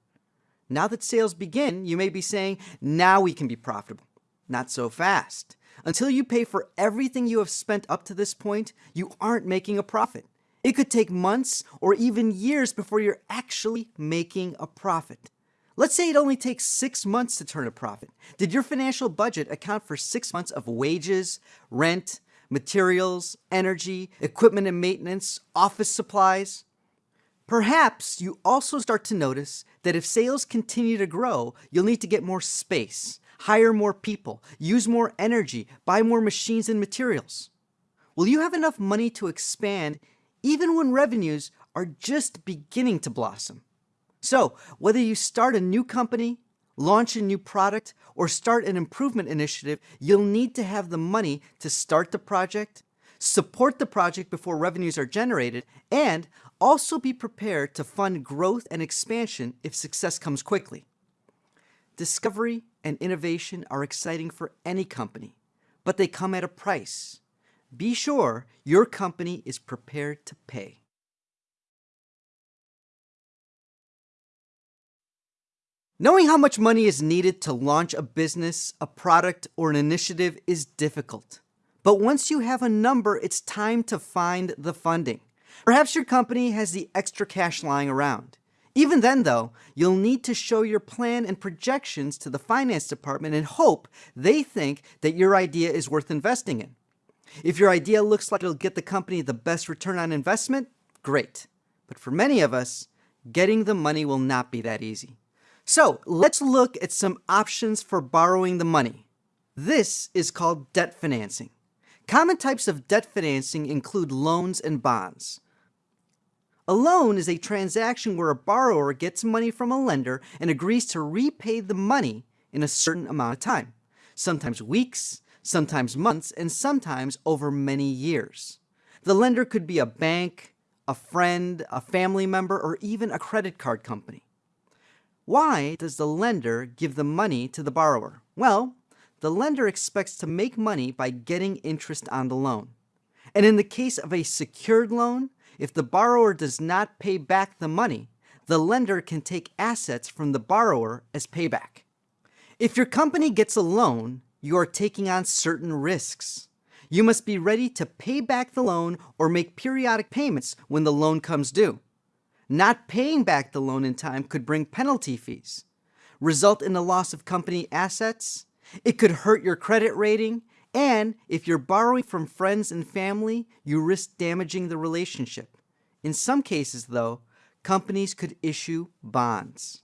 Now that sales begin, you may be saying, now we can be profitable. Not so fast. Until you pay for everything you have spent up to this point, you aren't making a profit. It could take months or even years before you're actually making a profit. Let's say it only takes six months to turn a profit. Did your financial budget account for six months of wages, rent, materials, energy, equipment and maintenance, office supplies? Perhaps you also start to notice that if sales continue to grow, you'll need to get more space, hire more people, use more energy, buy more machines and materials. Will you have enough money to expand even when revenues are just beginning to blossom? So, whether you start a new company, launch a new product, or start an improvement initiative, you'll need to have the money to start the project, support the project before revenues are generated, and also be prepared to fund growth and expansion if success comes quickly. Discovery and innovation are exciting for any company, but they come at a price. Be sure your company is prepared to pay. Knowing how much money is needed to launch a business, a product, or an initiative is difficult. But once you have a number, it's time to find the funding. Perhaps your company has the extra cash lying around. Even then, though, you'll need to show your plan and projections to the finance department and hope they think that your idea is worth investing in. If your idea looks like it'll get the company the best return on investment, great. But for many of us, getting the money will not be that easy. So let's look at some options for borrowing the money. This is called debt financing. Common types of debt financing include loans and bonds. A loan is a transaction where a borrower gets money from a lender and agrees to repay the money in a certain amount of time, sometimes weeks, sometimes months, and sometimes over many years. The lender could be a bank, a friend, a family member, or even a credit card company. Why does the lender give the money to the borrower? Well, the lender expects to make money by getting interest on the loan. And in the case of a secured loan, if the borrower does not pay back the money, the lender can take assets from the borrower as payback. If your company gets a loan, you are taking on certain risks. You must be ready to pay back the loan or make periodic payments when the loan comes due. Not paying back the loan in time could bring penalty fees, result in the loss of company assets, it could hurt your credit rating, and if you're borrowing from friends and family, you risk damaging the relationship. In some cases, though, companies could issue bonds.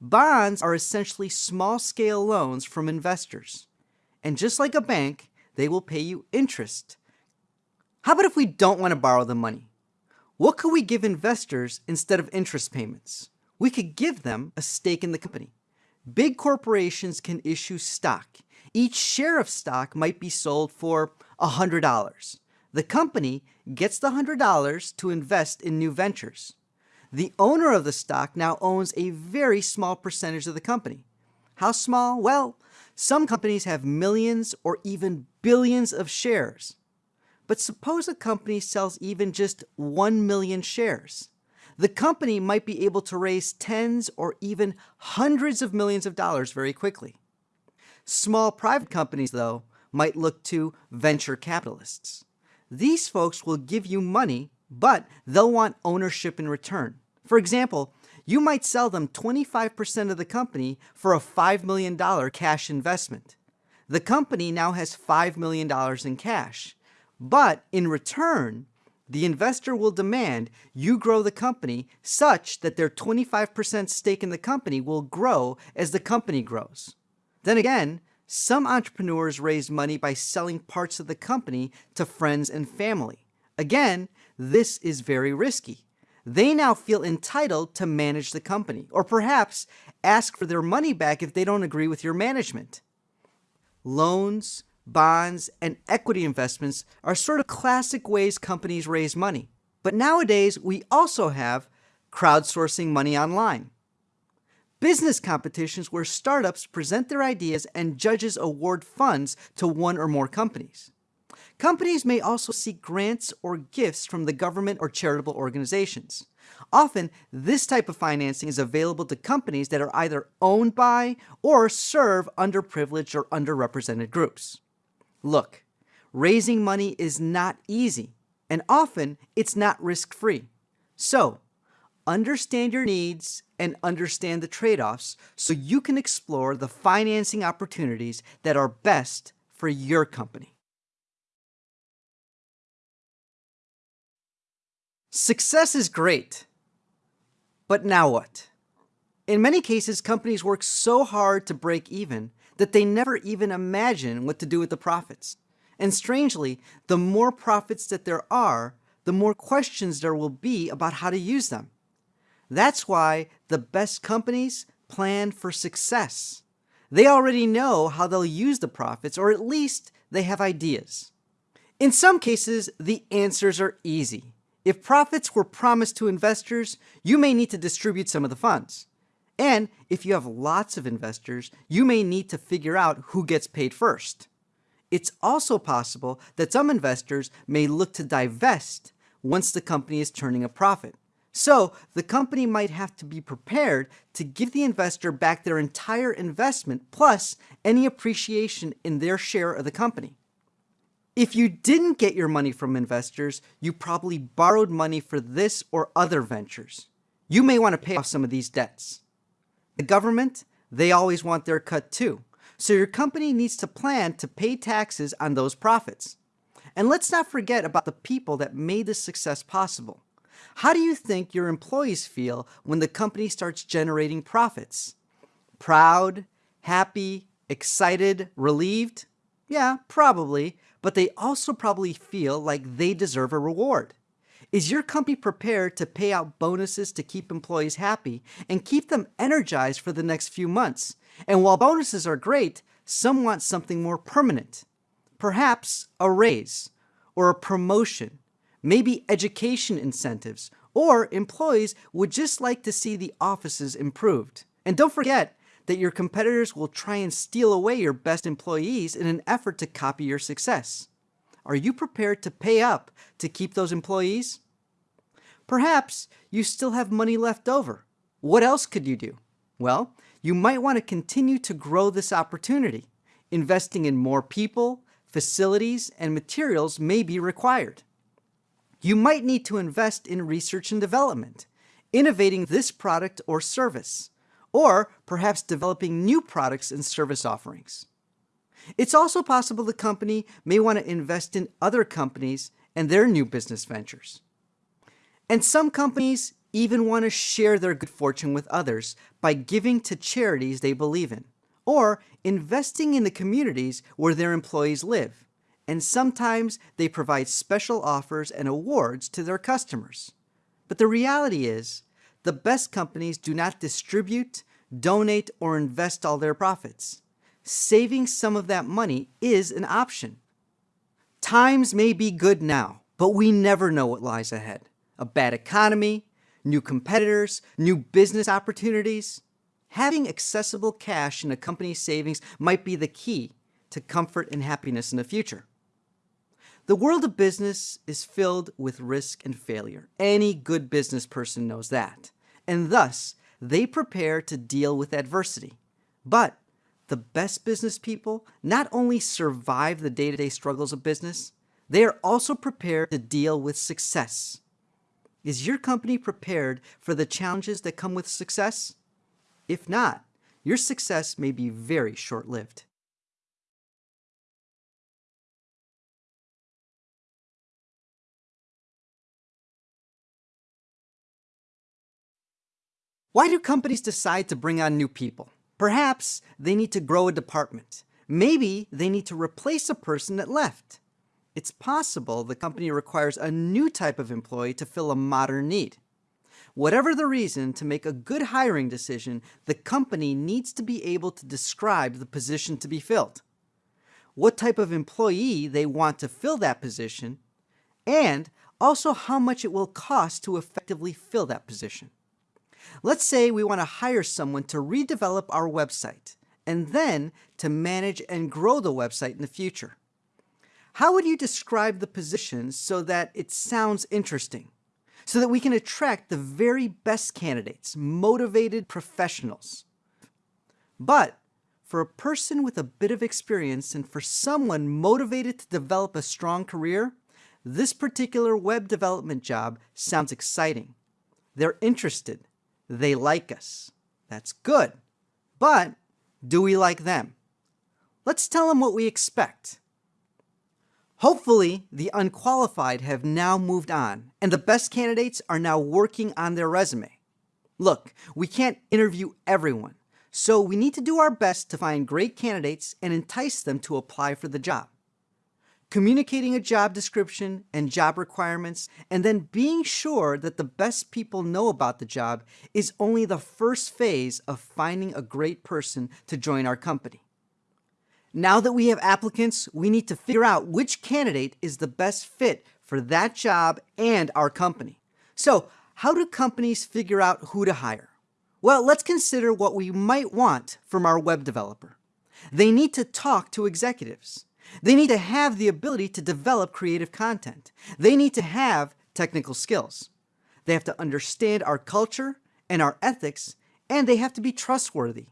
Bonds are essentially small-scale loans from investors. And just like a bank, they will pay you interest. How about if we don't want to borrow the money? What could we give investors instead of interest payments? We could give them a stake in the company. Big corporations can issue stock. Each share of stock might be sold for $100. The company gets the $100 to invest in new ventures. The owner of the stock now owns a very small percentage of the company. How small? Well, some companies have millions or even billions of shares. But suppose a company sells even just 1 million shares the company might be able to raise tens or even hundreds of millions of dollars very quickly. Small private companies, though, might look to venture capitalists. These folks will give you money, but they'll want ownership in return. For example, you might sell them 25% of the company for a $5 million cash investment. The company now has $5 million in cash, but in return, the investor will demand you grow the company such that their 25% stake in the company will grow as the company grows. Then again, some entrepreneurs raise money by selling parts of the company to friends and family. Again, this is very risky. They now feel entitled to manage the company, or perhaps ask for their money back if they don't agree with your management. Loans, bonds, and equity investments are sort of classic ways companies raise money. But nowadays, we also have crowdsourcing money online business competitions where startups present their ideas and judges award funds to one or more companies. Companies may also seek grants or gifts from the government or charitable organizations. Often, this type of financing is available to companies that are either owned by or serve underprivileged or underrepresented groups. Look, raising money is not easy, and often it's not risk-free. So, understand your needs and understand the trade-offs so you can explore the financing opportunities that are best for your company. Success is great, but now what? In many cases, companies work so hard to break even that they never even imagine what to do with the profits. And strangely, the more profits that there are, the more questions there will be about how to use them. That's why the best companies plan for success. They already know how they'll use the profits, or at least they have ideas. In some cases, the answers are easy. If profits were promised to investors, you may need to distribute some of the funds. And if you have lots of investors, you may need to figure out who gets paid first. It's also possible that some investors may look to divest once the company is turning a profit. So the company might have to be prepared to give the investor back their entire investment plus any appreciation in their share of the company. If you didn't get your money from investors, you probably borrowed money for this or other ventures. You may want to pay off some of these debts. The government, they always want their cut too. So your company needs to plan to pay taxes on those profits. And let's not forget about the people that made this success possible. How do you think your employees feel when the company starts generating profits? Proud, happy, excited, relieved? Yeah, probably, but they also probably feel like they deserve a reward. Is your company prepared to pay out bonuses to keep employees happy and keep them energized for the next few months? And while bonuses are great, some want something more permanent. Perhaps a raise or a promotion maybe education incentives, or employees would just like to see the offices improved. And don't forget that your competitors will try and steal away your best employees in an effort to copy your success. Are you prepared to pay up to keep those employees? Perhaps you still have money left over. What else could you do? Well, you might want to continue to grow this opportunity. Investing in more people, facilities, and materials may be required. You might need to invest in research and development, innovating this product or service, or perhaps developing new products and service offerings. It's also possible the company may want to invest in other companies and their new business ventures. And some companies even want to share their good fortune with others by giving to charities they believe in, or investing in the communities where their employees live and sometimes they provide special offers and awards to their customers. But the reality is, the best companies do not distribute, donate, or invest all their profits. Saving some of that money is an option. Times may be good now, but we never know what lies ahead. A bad economy, new competitors, new business opportunities. Having accessible cash in a company's savings might be the key to comfort and happiness in the future. The world of business is filled with risk and failure. Any good business person knows that. And thus, they prepare to deal with adversity. But the best business people not only survive the day-to-day -day struggles of business, they are also prepared to deal with success. Is your company prepared for the challenges that come with success? If not, your success may be very short-lived. Why do companies decide to bring on new people? Perhaps they need to grow a department. Maybe they need to replace a person that left. It's possible the company requires a new type of employee to fill a modern need. Whatever the reason, to make a good hiring decision, the company needs to be able to describe the position to be filled, what type of employee they want to fill that position, and also how much it will cost to effectively fill that position. Let's say we want to hire someone to redevelop our website and then to manage and grow the website in the future. How would you describe the position so that it sounds interesting? So that we can attract the very best candidates, motivated professionals. But for a person with a bit of experience and for someone motivated to develop a strong career, this particular web development job sounds exciting. They're interested. They like us. That's good. But do we like them? Let's tell them what we expect. Hopefully, the unqualified have now moved on, and the best candidates are now working on their resume. Look, we can't interview everyone, so we need to do our best to find great candidates and entice them to apply for the job. Communicating a job description and job requirements, and then being sure that the best people know about the job is only the first phase of finding a great person to join our company. Now that we have applicants, we need to figure out which candidate is the best fit for that job and our company. So how do companies figure out who to hire? Well, let's consider what we might want from our web developer. They need to talk to executives. They need to have the ability to develop creative content. They need to have technical skills. They have to understand our culture and our ethics, and they have to be trustworthy.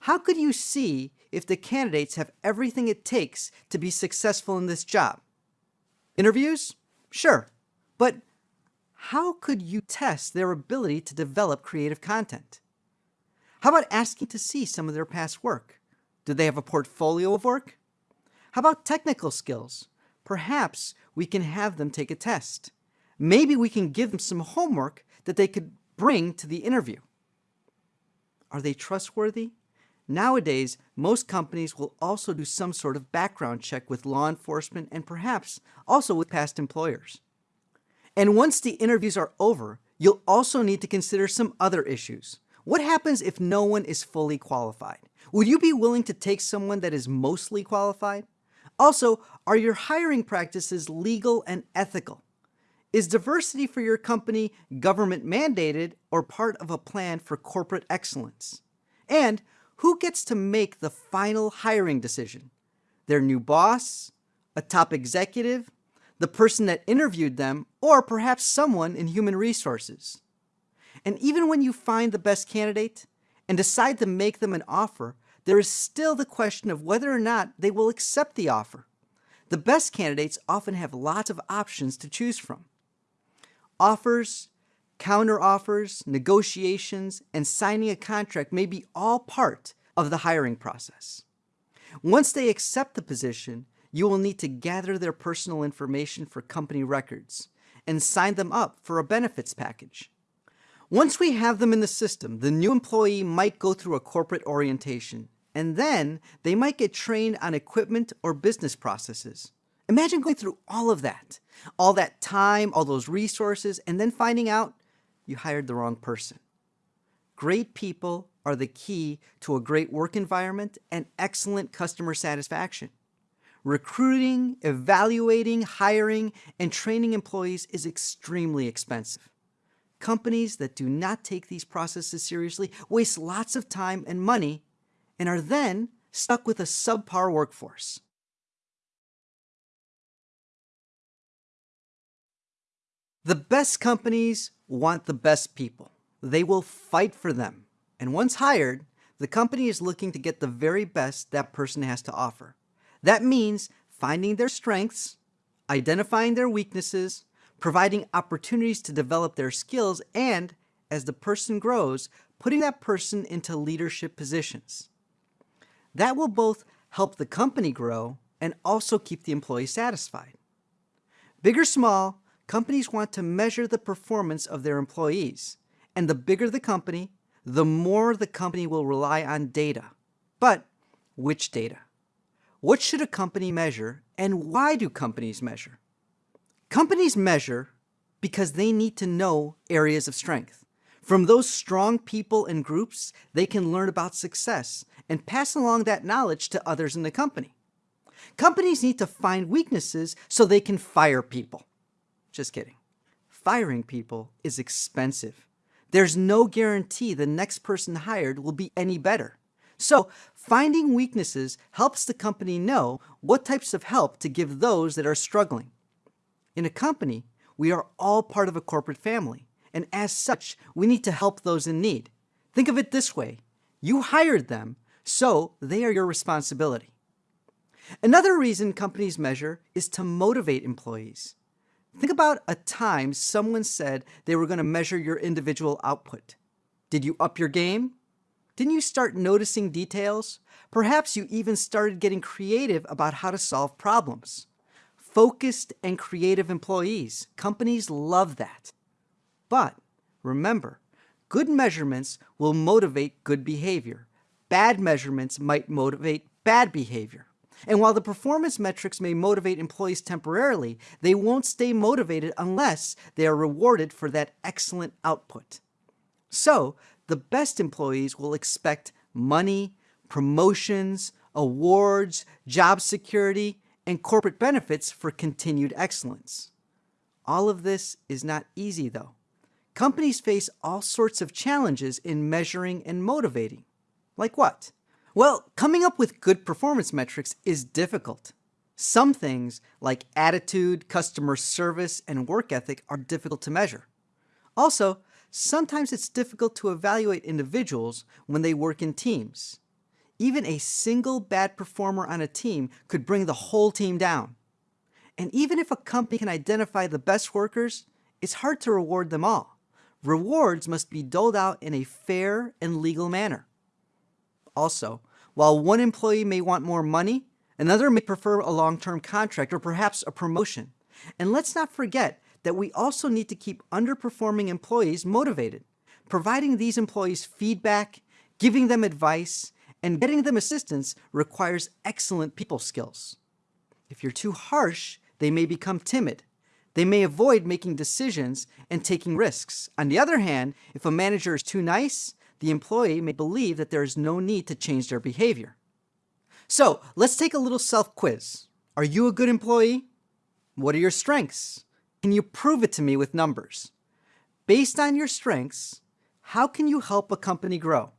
How could you see if the candidates have everything it takes to be successful in this job? Interviews? Sure. But how could you test their ability to develop creative content? How about asking to see some of their past work? Do they have a portfolio of work? How about technical skills? Perhaps we can have them take a test. Maybe we can give them some homework that they could bring to the interview. Are they trustworthy? Nowadays, most companies will also do some sort of background check with law enforcement and perhaps also with past employers. And once the interviews are over, you'll also need to consider some other issues. What happens if no one is fully qualified? Would you be willing to take someone that is mostly qualified? Also, are your hiring practices legal and ethical? Is diversity for your company government mandated or part of a plan for corporate excellence? And who gets to make the final hiring decision? Their new boss, a top executive, the person that interviewed them, or perhaps someone in human resources. And even when you find the best candidate and decide to make them an offer, there is still the question of whether or not they will accept the offer. The best candidates often have lots of options to choose from. Offers, counteroffers, negotiations, and signing a contract may be all part of the hiring process. Once they accept the position, you will need to gather their personal information for company records and sign them up for a benefits package. Once we have them in the system, the new employee might go through a corporate orientation, and then they might get trained on equipment or business processes. Imagine going through all of that, all that time, all those resources, and then finding out you hired the wrong person. Great people are the key to a great work environment and excellent customer satisfaction. Recruiting, evaluating, hiring, and training employees is extremely expensive. Companies that do not take these processes seriously waste lots of time and money and are then stuck with a subpar workforce. The best companies want the best people. They will fight for them. And once hired, the company is looking to get the very best that person has to offer. That means finding their strengths, identifying their weaknesses, providing opportunities to develop their skills, and, as the person grows, putting that person into leadership positions. That will both help the company grow and also keep the employee satisfied. Big or small, companies want to measure the performance of their employees, And the bigger the company, the more the company will rely on data. But which data? What should a company measure and why do companies measure? Companies measure because they need to know areas of strength. From those strong people and groups, they can learn about success and pass along that knowledge to others in the company. Companies need to find weaknesses so they can fire people. Just kidding. Firing people is expensive. There's no guarantee the next person hired will be any better. So finding weaknesses helps the company know what types of help to give those that are struggling. In a company, we are all part of a corporate family, and as such, we need to help those in need. Think of it this way. You hired them, so they are your responsibility. Another reason companies measure is to motivate employees. Think about a time someone said they were going to measure your individual output. Did you up your game? Didn't you start noticing details? Perhaps you even started getting creative about how to solve problems. Focused and creative employees, companies love that. But remember, good measurements will motivate good behavior. Bad measurements might motivate bad behavior. And while the performance metrics may motivate employees temporarily, they won't stay motivated unless they are rewarded for that excellent output. So the best employees will expect money, promotions, awards, job security, and corporate benefits for continued excellence. All of this is not easy though. Companies face all sorts of challenges in measuring and motivating. Like what? Well, coming up with good performance metrics is difficult. Some things, like attitude, customer service, and work ethic, are difficult to measure. Also, sometimes it's difficult to evaluate individuals when they work in teams. Even a single bad performer on a team could bring the whole team down. And even if a company can identify the best workers, it's hard to reward them all. Rewards must be doled out in a fair and legal manner. Also, while one employee may want more money, another may prefer a long-term contract or perhaps a promotion. And let's not forget that we also need to keep underperforming employees motivated. Providing these employees feedback, giving them advice, and getting them assistance requires excellent people skills. If you're too harsh, they may become timid. They may avoid making decisions and taking risks. On the other hand, if a manager is too nice, the employee may believe that there is no need to change their behavior. So let's take a little self-quiz. Are you a good employee? What are your strengths? Can you prove it to me with numbers? Based on your strengths, how can you help a company grow?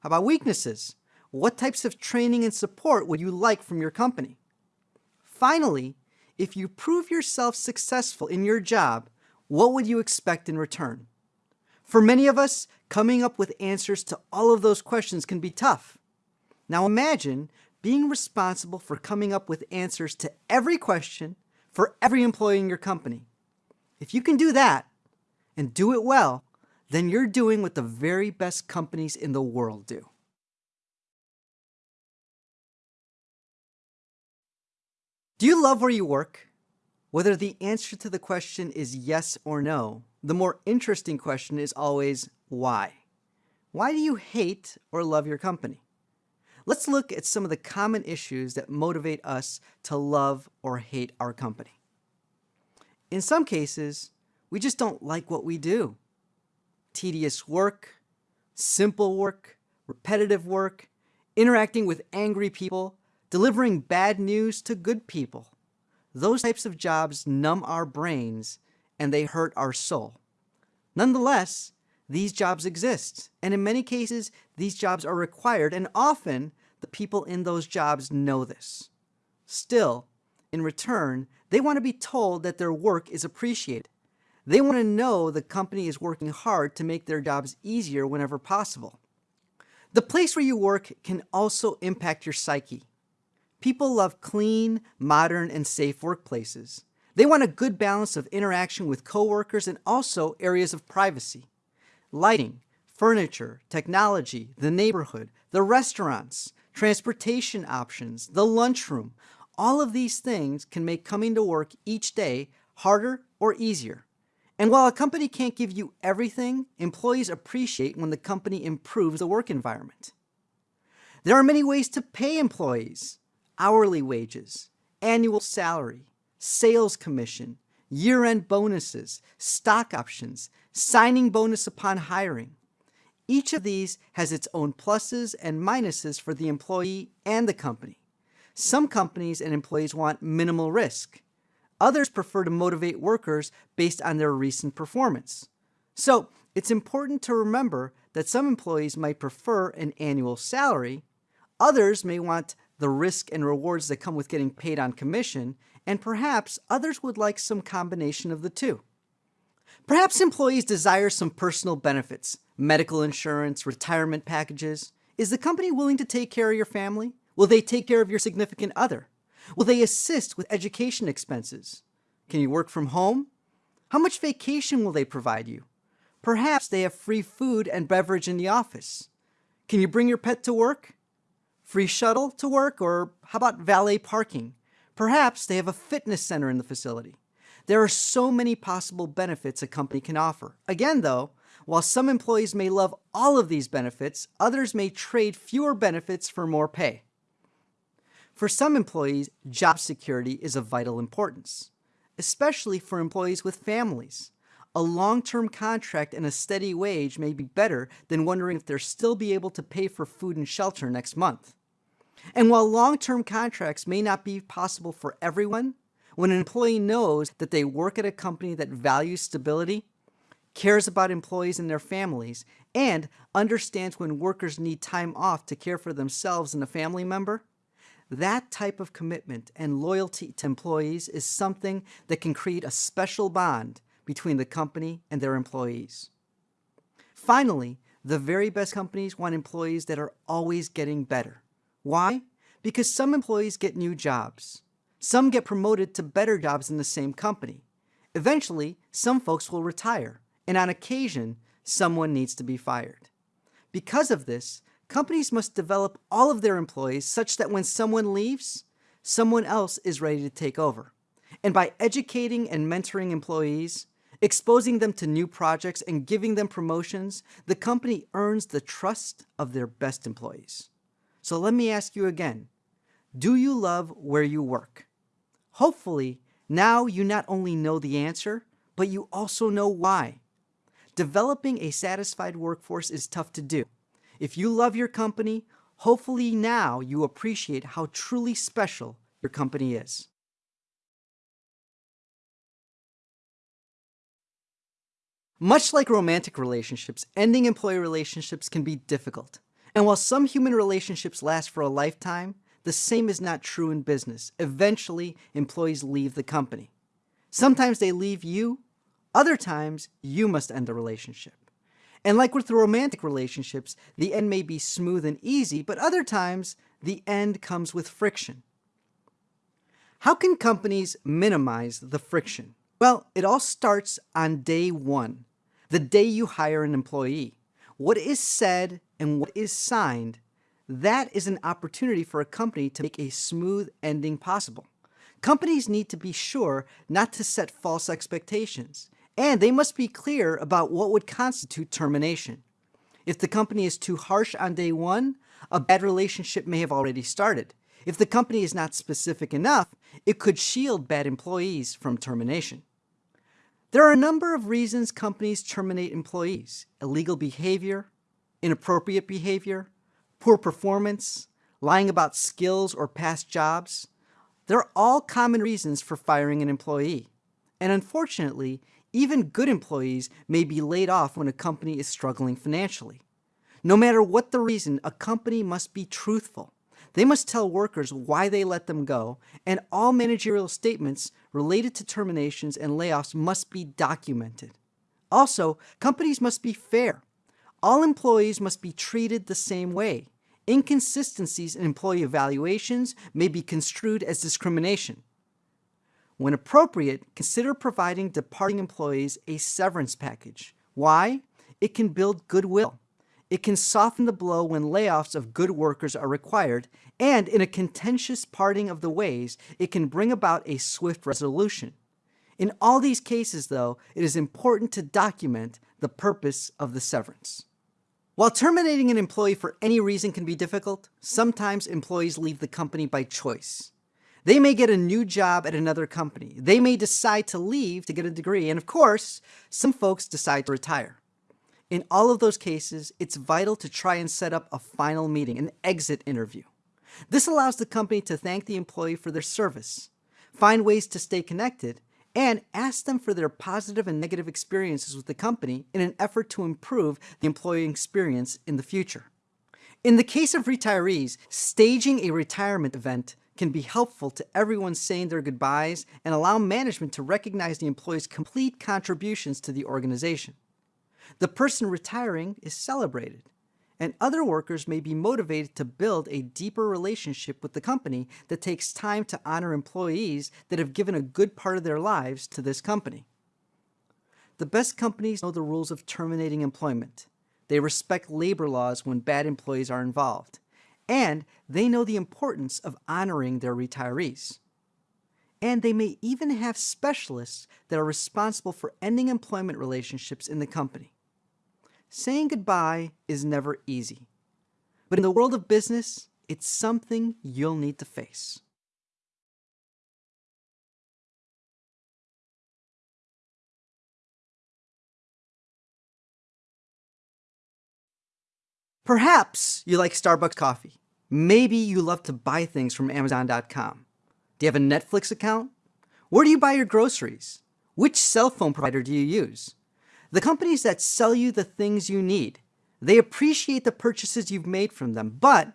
How about weaknesses? What types of training and support would you like from your company? Finally, if you prove yourself successful in your job, what would you expect in return? For many of us, coming up with answers to all of those questions can be tough. Now imagine being responsible for coming up with answers to every question for every employee in your company. If you can do that and do it well, then you're doing what the very best companies in the world do. Do you love where you work? Whether the answer to the question is yes or no, the more interesting question is always why? Why do you hate or love your company? Let's look at some of the common issues that motivate us to love or hate our company. In some cases, we just don't like what we do. Tedious work, simple work, repetitive work, interacting with angry people, delivering bad news to good people. Those types of jobs numb our brains and they hurt our soul. Nonetheless, these jobs exist, and in many cases, these jobs are required, and often the people in those jobs know this. Still, in return, they want to be told that their work is appreciated. They want to know the company is working hard to make their jobs easier whenever possible. The place where you work can also impact your psyche. People love clean, modern, and safe workplaces. They want a good balance of interaction with coworkers and also areas of privacy. Lighting, furniture, technology, the neighborhood, the restaurants, transportation options, the lunchroom, all of these things can make coming to work each day harder or easier. And while a company can't give you everything, employees appreciate when the company improves the work environment. There are many ways to pay employees. Hourly wages, annual salary, sales commission, year-end bonuses, stock options, signing bonus upon hiring. Each of these has its own pluses and minuses for the employee and the company. Some companies and employees want minimal risk. Others prefer to motivate workers based on their recent performance. So it's important to remember that some employees might prefer an annual salary, others may want the risk and rewards that come with getting paid on commission, and perhaps others would like some combination of the two. Perhaps employees desire some personal benefits, medical insurance, retirement packages. Is the company willing to take care of your family? Will they take care of your significant other? Will they assist with education expenses? Can you work from home? How much vacation will they provide you? Perhaps they have free food and beverage in the office. Can you bring your pet to work? Free shuttle to work or how about valet parking? Perhaps they have a fitness center in the facility. There are so many possible benefits a company can offer. Again though, while some employees may love all of these benefits, others may trade fewer benefits for more pay. For some employees, job security is of vital importance, especially for employees with families. A long-term contract and a steady wage may be better than wondering if they'll still be able to pay for food and shelter next month. And while long-term contracts may not be possible for everyone, when an employee knows that they work at a company that values stability, cares about employees and their families, and understands when workers need time off to care for themselves and a family member, that type of commitment and loyalty to employees is something that can create a special bond between the company and their employees. Finally, the very best companies want employees that are always getting better. Why? Because some employees get new jobs. Some get promoted to better jobs in the same company. Eventually, some folks will retire, and on occasion, someone needs to be fired. Because of this, Companies must develop all of their employees such that when someone leaves, someone else is ready to take over. And by educating and mentoring employees, exposing them to new projects and giving them promotions, the company earns the trust of their best employees. So let me ask you again, do you love where you work? Hopefully, now you not only know the answer, but you also know why. Developing a satisfied workforce is tough to do. If you love your company, hopefully now you appreciate how truly special your company is. Much like romantic relationships, ending employee relationships can be difficult. And while some human relationships last for a lifetime, the same is not true in business. Eventually, employees leave the company. Sometimes they leave you, other times you must end the relationship. And like with romantic relationships, the end may be smooth and easy, but other times the end comes with friction. How can companies minimize the friction? Well, it all starts on day one, the day you hire an employee. What is said and what is signed, that is an opportunity for a company to make a smooth ending possible. Companies need to be sure not to set false expectations and they must be clear about what would constitute termination. If the company is too harsh on day one, a bad relationship may have already started. If the company is not specific enough, it could shield bad employees from termination. There are a number of reasons companies terminate employees. Illegal behavior, inappropriate behavior, poor performance, lying about skills or past jobs. They're all common reasons for firing an employee. And unfortunately, even good employees may be laid off when a company is struggling financially. No matter what the reason, a company must be truthful. They must tell workers why they let them go, and all managerial statements related to terminations and layoffs must be documented. Also, companies must be fair. All employees must be treated the same way. Inconsistencies in employee evaluations may be construed as discrimination. When appropriate, consider providing departing employees a severance package. Why? It can build goodwill. It can soften the blow when layoffs of good workers are required, and in a contentious parting of the ways, it can bring about a swift resolution. In all these cases, though, it is important to document the purpose of the severance. While terminating an employee for any reason can be difficult, sometimes employees leave the company by choice. They may get a new job at another company. They may decide to leave to get a degree. And of course, some folks decide to retire. In all of those cases, it's vital to try and set up a final meeting, an exit interview. This allows the company to thank the employee for their service, find ways to stay connected, and ask them for their positive and negative experiences with the company in an effort to improve the employee experience in the future. In the case of retirees, staging a retirement event can be helpful to everyone saying their goodbyes and allow management to recognize the employee's complete contributions to the organization. The person retiring is celebrated, and other workers may be motivated to build a deeper relationship with the company that takes time to honor employees that have given a good part of their lives to this company. The best companies know the rules of terminating employment. They respect labor laws when bad employees are involved and they know the importance of honoring their retirees. And they may even have specialists that are responsible for ending employment relationships in the company. Saying goodbye is never easy, but in the world of business, it's something you'll need to face. Perhaps you like Starbucks coffee. Maybe you love to buy things from Amazon.com. Do you have a Netflix account? Where do you buy your groceries? Which cell phone provider do you use? The companies that sell you the things you need, they appreciate the purchases you've made from them, but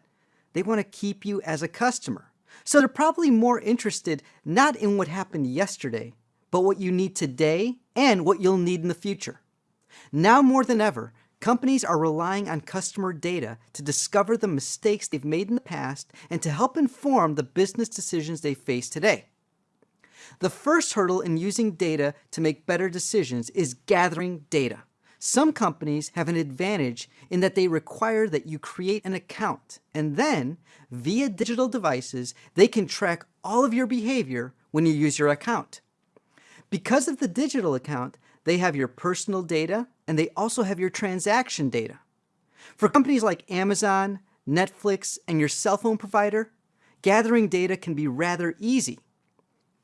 they want to keep you as a customer. So they're probably more interested not in what happened yesterday, but what you need today and what you'll need in the future. Now more than ever, Companies are relying on customer data to discover the mistakes they've made in the past and to help inform the business decisions they face today. The first hurdle in using data to make better decisions is gathering data. Some companies have an advantage in that they require that you create an account and then, via digital devices, they can track all of your behavior when you use your account. Because of the digital account, they have your personal data and they also have your transaction data. For companies like Amazon, Netflix, and your cell phone provider, gathering data can be rather easy.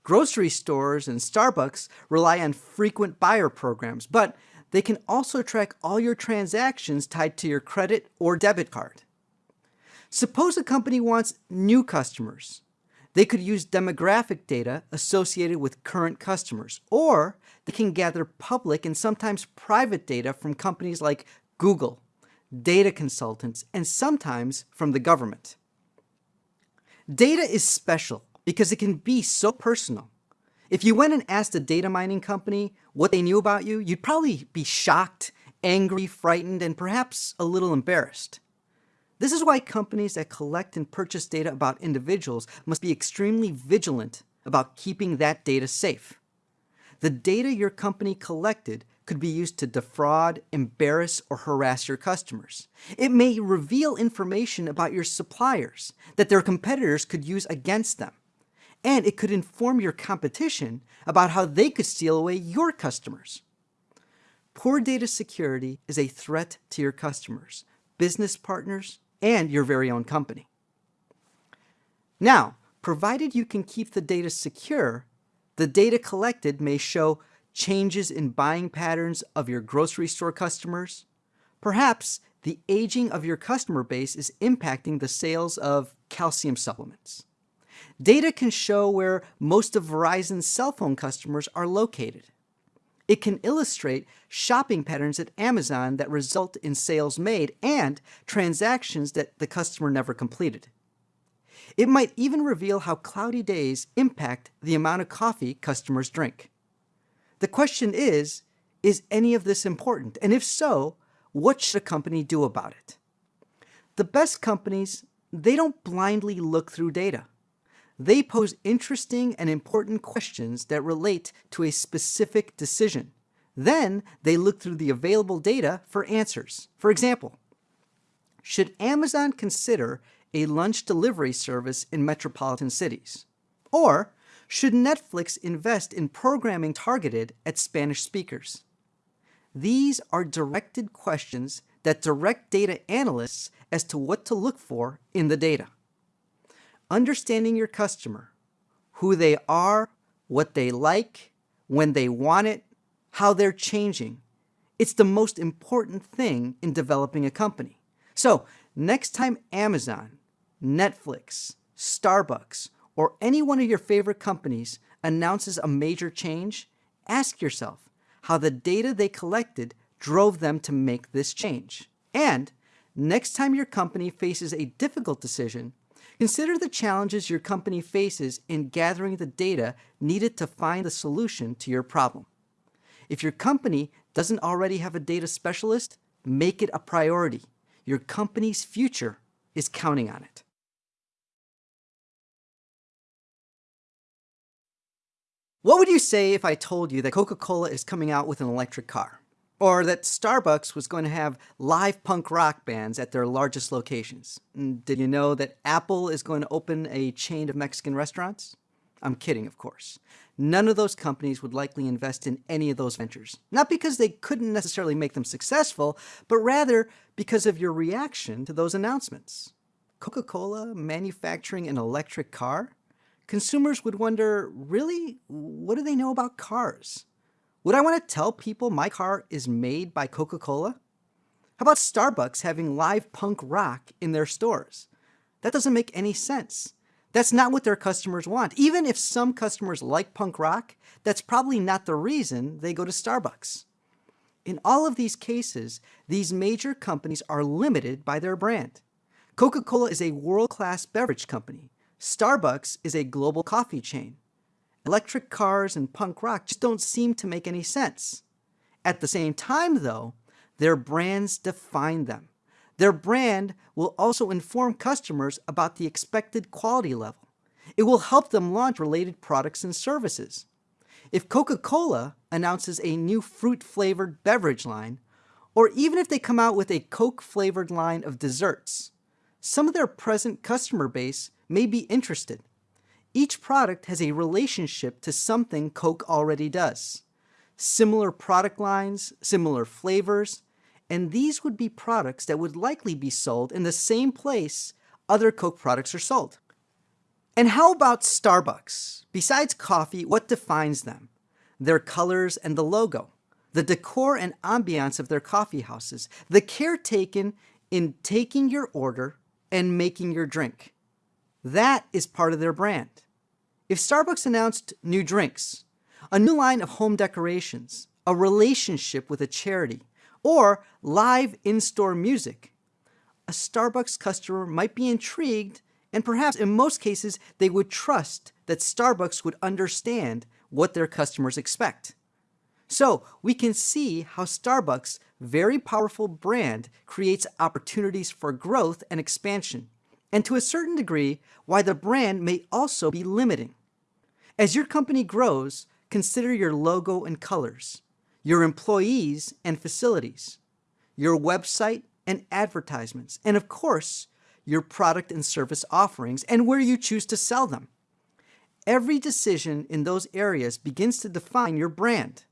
Grocery stores and Starbucks rely on frequent buyer programs, but they can also track all your transactions tied to your credit or debit card. Suppose a company wants new customers. They could use demographic data associated with current customers, or they can gather public and sometimes private data from companies like Google, data consultants, and sometimes from the government. Data is special because it can be so personal. If you went and asked a data mining company what they knew about you, you'd probably be shocked, angry, frightened, and perhaps a little embarrassed. This is why companies that collect and purchase data about individuals must be extremely vigilant about keeping that data safe. The data your company collected could be used to defraud, embarrass, or harass your customers. It may reveal information about your suppliers that their competitors could use against them. And it could inform your competition about how they could steal away your customers. Poor data security is a threat to your customers, business partners, and your very own company. Now, provided you can keep the data secure, the data collected may show changes in buying patterns of your grocery store customers. Perhaps the aging of your customer base is impacting the sales of calcium supplements. Data can show where most of Verizon's cell phone customers are located. It can illustrate shopping patterns at Amazon that result in sales made and transactions that the customer never completed. It might even reveal how cloudy days impact the amount of coffee customers drink. The question is, is any of this important? And if so, what should a company do about it? The best companies, they don't blindly look through data. They pose interesting and important questions that relate to a specific decision. Then they look through the available data for answers. For example, should Amazon consider a lunch delivery service in metropolitan cities? Or Should Netflix invest in programming targeted at Spanish speakers? These are directed questions that direct data analysts as to what to look for in the data. Understanding your customer, who they are, what they like, when they want it, how they're changing. It's the most important thing in developing a company. So next time Amazon, Netflix, Starbucks, or any one of your favorite companies announces a major change, ask yourself how the data they collected drove them to make this change. And next time your company faces a difficult decision, consider the challenges your company faces in gathering the data needed to find a solution to your problem. If your company doesn't already have a data specialist, make it a priority. Your company's future is counting on it. What would you say if I told you that Coca-Cola is coming out with an electric car? Or that Starbucks was going to have live punk rock bands at their largest locations? Mm, did you know that Apple is going to open a chain of Mexican restaurants? I'm kidding, of course. None of those companies would likely invest in any of those ventures. Not because they couldn't necessarily make them successful, but rather because of your reaction to those announcements. Coca-Cola manufacturing an electric car? consumers would wonder, really, what do they know about cars? Would I want to tell people my car is made by Coca-Cola? How about Starbucks having live punk rock in their stores? That doesn't make any sense. That's not what their customers want. Even if some customers like punk rock, that's probably not the reason they go to Starbucks. In all of these cases, these major companies are limited by their brand. Coca-Cola is a world-class beverage company. Starbucks is a global coffee chain. Electric cars and punk rock just don't seem to make any sense. At the same time, though, their brands define them. Their brand will also inform customers about the expected quality level. It will help them launch related products and services. If Coca-Cola announces a new fruit-flavored beverage line, or even if they come out with a Coke-flavored line of desserts, some of their present customer base may be interested. Each product has a relationship to something Coke already does. Similar product lines, similar flavors, and these would be products that would likely be sold in the same place other Coke products are sold. And how about Starbucks? Besides coffee, what defines them? Their colors and the logo, the decor and ambiance of their coffee houses, the care taken in taking your order and making your drink. That is part of their brand. If Starbucks announced new drinks, a new line of home decorations, a relationship with a charity, or live in-store music, a Starbucks customer might be intrigued and perhaps in most cases they would trust that Starbucks would understand what their customers expect. So we can see how Starbucks' very powerful brand creates opportunities for growth and expansion and to a certain degree, why the brand may also be limiting. As your company grows, consider your logo and colors, your employees and facilities, your website and advertisements, and of course, your product and service offerings and where you choose to sell them. Every decision in those areas begins to define your brand.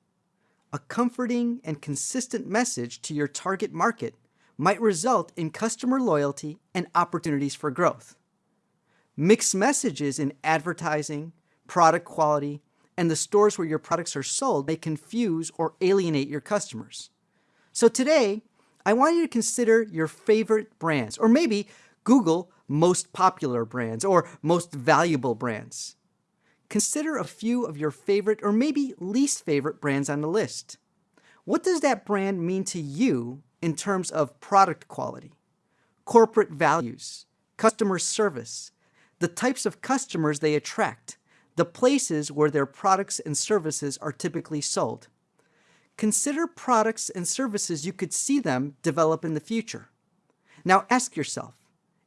A comforting and consistent message to your target market might result in customer loyalty and opportunities for growth. Mixed messages in advertising, product quality, and the stores where your products are sold may confuse or alienate your customers. So today, I want you to consider your favorite brands, or maybe Google most popular brands or most valuable brands. Consider a few of your favorite or maybe least favorite brands on the list. What does that brand mean to you in terms of product quality, corporate values, customer service, the types of customers they attract, the places where their products and services are typically sold. Consider products and services you could see them develop in the future. Now ask yourself,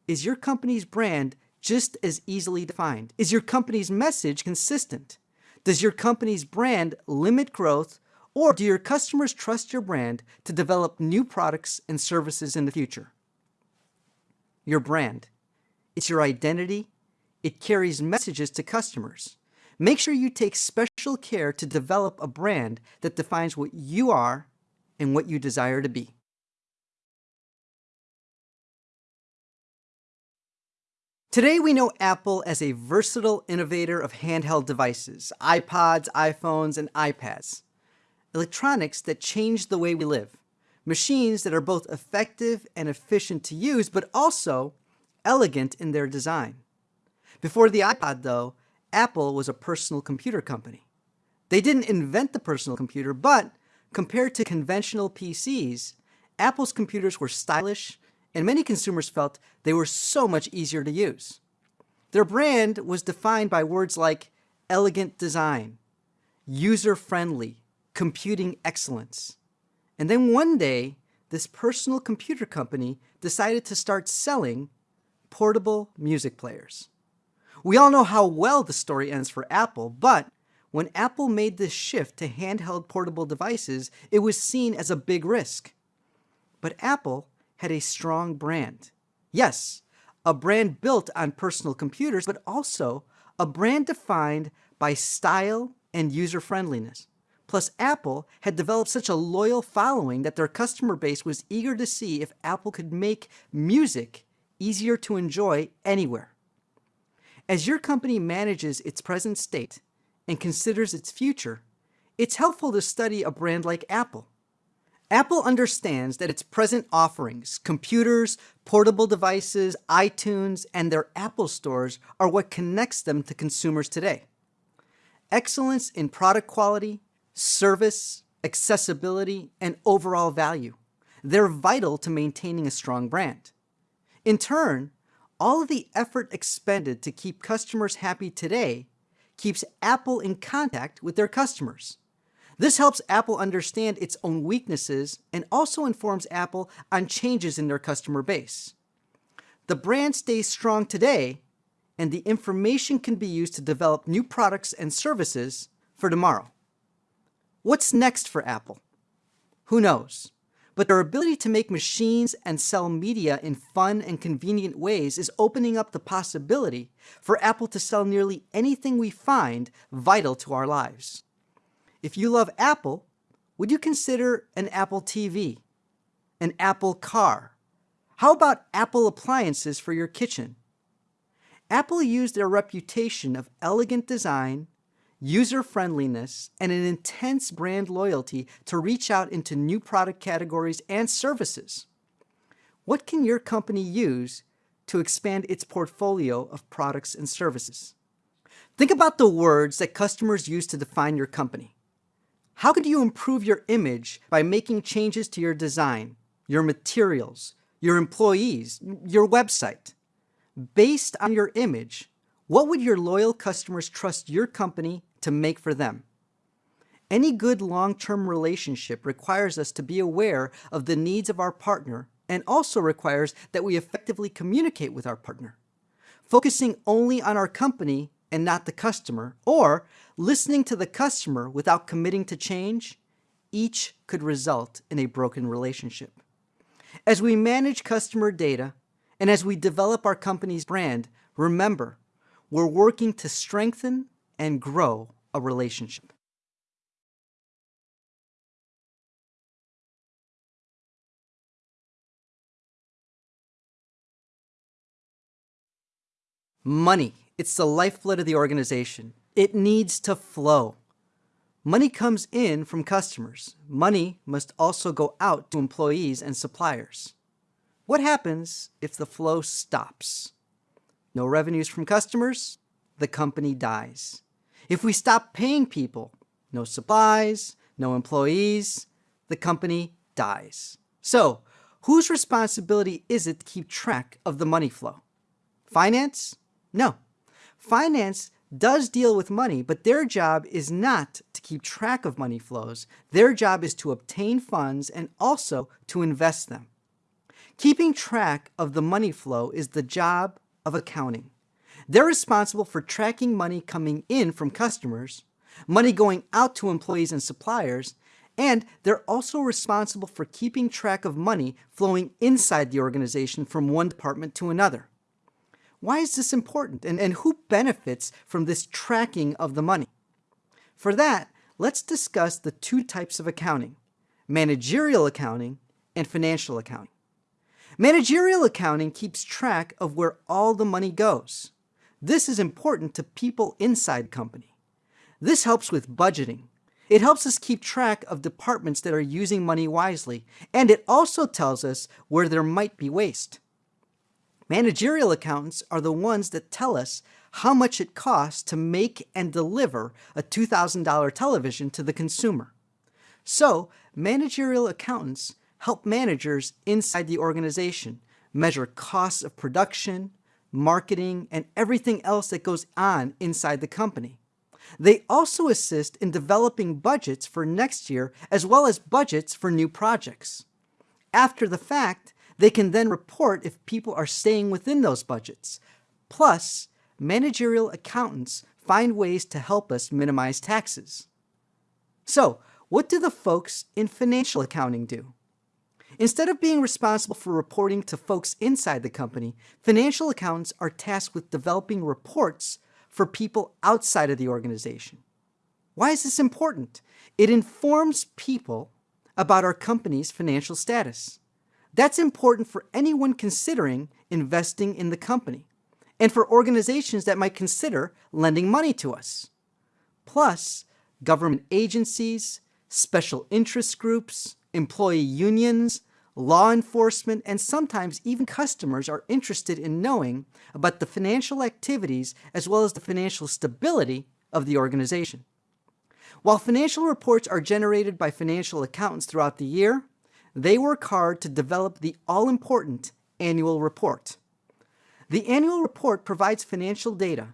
is your company's brand just as easily defined? Is your company's message consistent? Does your company's brand limit growth or do your customers trust your brand to develop new products and services in the future? Your brand. It's your identity. It carries messages to customers. make sure you take special care to develop a brand that defines what you are and what you desire to be. Today we know Apple as a versatile innovator of handheld devices, iPods, iPhones, and iPads. Electronics that change the way we live. Machines that are both effective and efficient to use, but also elegant in their design. Before the iPod though, Apple was a personal computer company. They didn't invent the personal computer, but compared to conventional PCs, Apple's computers were stylish, and many consumers felt they were so much easier to use. Their brand was defined by words like elegant design, user-friendly, computing excellence. And then one day, this personal computer company decided to start selling portable music players. We all know how well the story ends for Apple, but when Apple made this shift to handheld portable devices, it was seen as a big risk. But Apple had a strong brand. Yes, a brand built on personal computers, but also a brand defined by style and user-friendliness. Plus, Apple had developed such a loyal following that their customer base was eager to see if Apple could make music easier to enjoy anywhere. As your company manages its present state and considers its future, it's helpful to study a brand like Apple. Apple understands that its present offerings, computers, portable devices, iTunes, and their Apple stores are what connects them to consumers today. Excellence in product quality, service, accessibility, and overall value. They're vital to maintaining a strong brand. In turn, all of the effort expended to keep customers happy today keeps Apple in contact with their customers. This helps Apple understand its own weaknesses and also informs Apple on changes in their customer base. The brand stays strong today, and the information can be used to develop new products and services for tomorrow. What's next for Apple? Who knows? But their ability to make machines and sell media in fun and convenient ways is opening up the possibility for Apple to sell nearly anything we find vital to our lives. If you love Apple, would you consider an Apple TV, an Apple car? How about Apple appliances for your kitchen? Apple used their reputation of elegant design, user-friendliness, and an intense brand loyalty to reach out into new product categories and services. What can your company use to expand its portfolio of products and services? Think about the words that customers use to define your company. How could you improve your image by making changes to your design, your materials, your employees, your website? Based on your image, what would your loyal customers trust your company to make for them? Any good long-term relationship requires us to be aware of the needs of our partner and also requires that we effectively communicate with our partner. Focusing only on our company and not the customer, or listening to the customer without committing to change, each could result in a broken relationship. As we manage customer data and as we develop our company's brand, remember, we're working to strengthen and grow a relationship. Money it's the lifeblood of the organization. It needs to flow. Money comes in from customers. Money must also go out to employees and suppliers. What happens if the flow stops? No revenues from customers, the company dies. If we stop paying people, no supplies, no employees, the company dies. So, whose responsibility is it to keep track of the money flow? Finance? No. Finance does deal with money, but their job is not to keep track of money flows. Their job is to obtain funds and also to invest them. Keeping track of the money flow is the job of accounting. They're responsible for tracking money coming in from customers, money going out to employees and suppliers, and they're also responsible for keeping track of money flowing inside the organization from one department to another. Why is this important and, and who benefits from this tracking of the money? For that, let's discuss the two types of accounting, managerial accounting and financial accounting. Managerial accounting keeps track of where all the money goes. This is important to people inside company. This helps with budgeting. It helps us keep track of departments that are using money wisely, and it also tells us where there might be waste. Managerial accountants are the ones that tell us how much it costs to make and deliver a $2,000 television to the consumer. So, managerial accountants help managers inside the organization measure costs of production, marketing, and everything else that goes on inside the company. They also assist in developing budgets for next year as well as budgets for new projects. After the fact, they can then report if people are staying within those budgets. Plus, managerial accountants find ways to help us minimize taxes. So, what do the folks in financial accounting do? Instead of being responsible for reporting to folks inside the company, financial accountants are tasked with developing reports for people outside of the organization. Why is this important? It informs people about our company's financial status. That's important for anyone considering investing in the company and for organizations that might consider lending money to us. Plus, government agencies, special interest groups, employee unions, law enforcement, and sometimes even customers are interested in knowing about the financial activities as well as the financial stability of the organization. While financial reports are generated by financial accountants throughout the year, they work hard to develop the all-important annual report. The annual report provides financial data,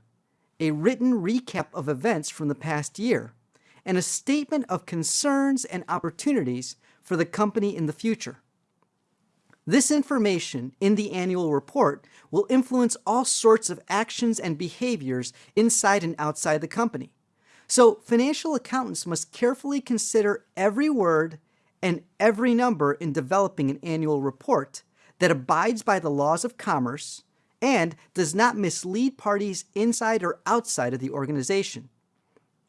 a written recap of events from the past year, and a statement of concerns and opportunities for the company in the future. This information in the annual report will influence all sorts of actions and behaviors inside and outside the company. So financial accountants must carefully consider every word and every number in developing an annual report that abides by the laws of commerce and does not mislead parties inside or outside of the organization.